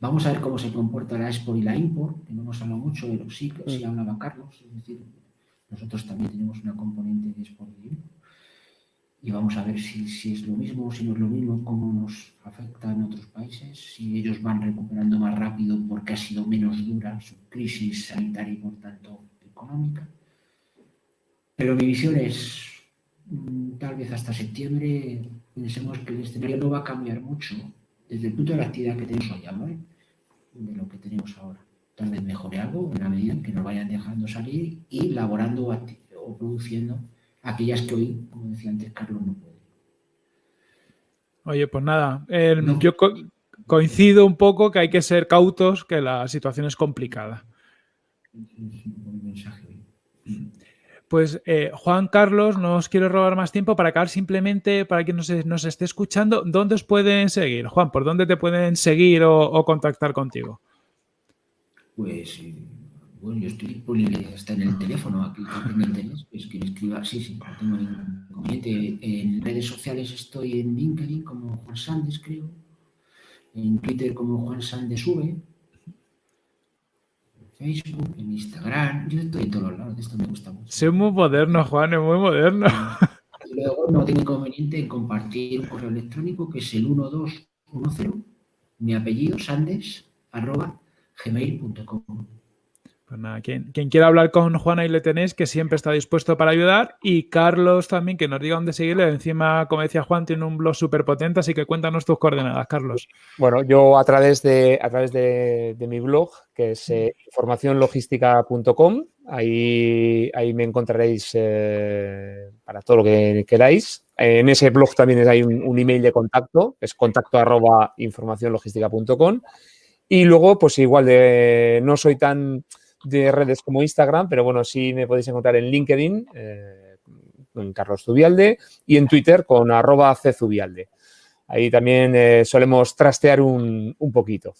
Vamos a ver cómo se comporta la export y la import, que no hemos hablado mucho, pero sí, sí hablaba Carlos, es decir, nosotros también tenemos una componente de export y import. y vamos a ver si, si, es lo mismo si no es lo mismo, cómo nos afecta en otros países, si ellos van recuperando más rápido porque ha sido menos dura su crisis sanitaria y por tanto económica. Pero mi visión es, mm, tal vez hasta septiembre, pensemos que el escenario no va a cambiar mucho desde el punto de la actividad que tenemos hoy, ¿vale? de lo que tenemos ahora. Tal vez mejore algo en la medida en que nos vayan dejando salir y laborando o produciendo aquellas que hoy, como decía antes Carlos, no puede. Oye, pues nada, yo coincido un poco que hay que ser cautos, que la situación es complicada. Pues eh, Juan Carlos, no os quiero robar más tiempo para acabar simplemente, para quien nos, nos esté escuchando, ¿dónde os pueden seguir? Juan, ¿por dónde te pueden seguir o, contactar contigo? Pues bueno, yo estoy disponible hasta en el teléfono, aquí tengo interés, pues que escriba, sí, sí, no tengo ningún inconveniente. En redes sociales estoy en LinkedIn como Juan Sandes, creo, en Twitter como Juan Sandes V, en Facebook, en Instagram, yo estoy en todos los lados, esto me gusta mucho. Soy muy moderno, Juan, es muy moderno. Y luego no tengo inconveniente en compartir un correo electrónico que es el 1210, mi apellido, sandes, arroba gmail.com. Pues nada, quien, quiera hablar con Juan ahí le tenéis, que siempre está dispuesto para ayudar. Y Carlos también, que nos diga dónde seguirle. Encima, como decía Juan, tiene un blog súper potente, así que cuéntanos tus coordenadas, Carlos. Bueno, yo a través de, a través de, mi blog, que es eh, informacionlogística.com, ahí, ahí me encontraréis eh, para todo lo que queráis. En ese blog también hay un, email de contacto, es contacto arroba informacionlogística.com. Y luego, pues igual de no soy tan de redes como Instagram, pero bueno, sí me podéis encontrar en LinkedIn eh, con Carlos Zubialde y en Twitter con arroba czubialde. Ahí también eh, solemos trastear un, un poquito.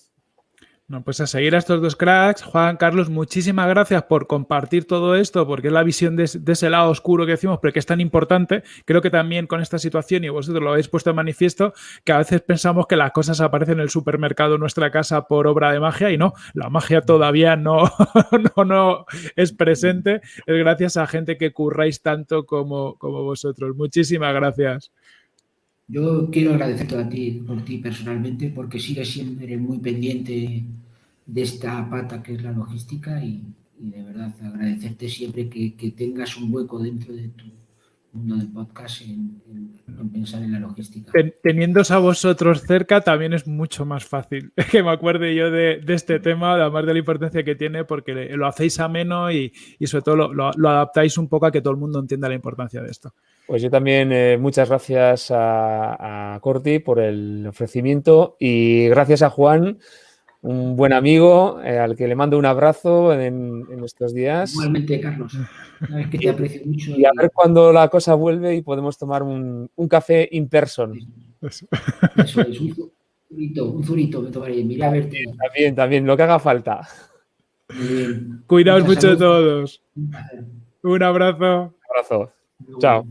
No, pues a seguir a estos dos cracks. Juan Carlos, muchísimas gracias por compartir todo esto, porque es la visión de, ese lado oscuro que decimos, pero que es tan importante. Creo que también con esta situación, y vosotros lo habéis puesto en manifiesto, que a veces pensamos que las cosas aparecen en el supermercado en nuestra casa por obra de magia, y no, la magia todavía no, no, no es presente. Es gracias a gente que curráis tanto como, como vosotros. Muchísimas gracias. Yo quiero agradecerte a ti, por ti personalmente, porque sigues siempre muy pendiente de esta pata que es la logística y, de verdad agradecerte siempre que, tengas un hueco dentro de tu mundo del podcast en, pensar en la logística. Teniéndose a vosotros cerca también es mucho más fácil que me acuerde yo de, este tema, además de la importancia que tiene, porque lo hacéis ameno y, y sobre todo lo, adaptáis un poco a que todo el mundo entienda la importancia de esto. Pues yo también eh, muchas gracias a, Corti por el ofrecimiento y gracias a Juan, un buen amigo eh, al que le mando un abrazo en, estos días. Igualmente, Carlos. que te aprecio mucho. Y, a ver cuando la cosa vuelve y podemos tomar un, café in person. Eso es, un zurito, un zurito me tomaré. Mira a verte. También, también, lo que haga falta. Cuidaos mucho todos. Un abrazo. Un abrazo. Chao.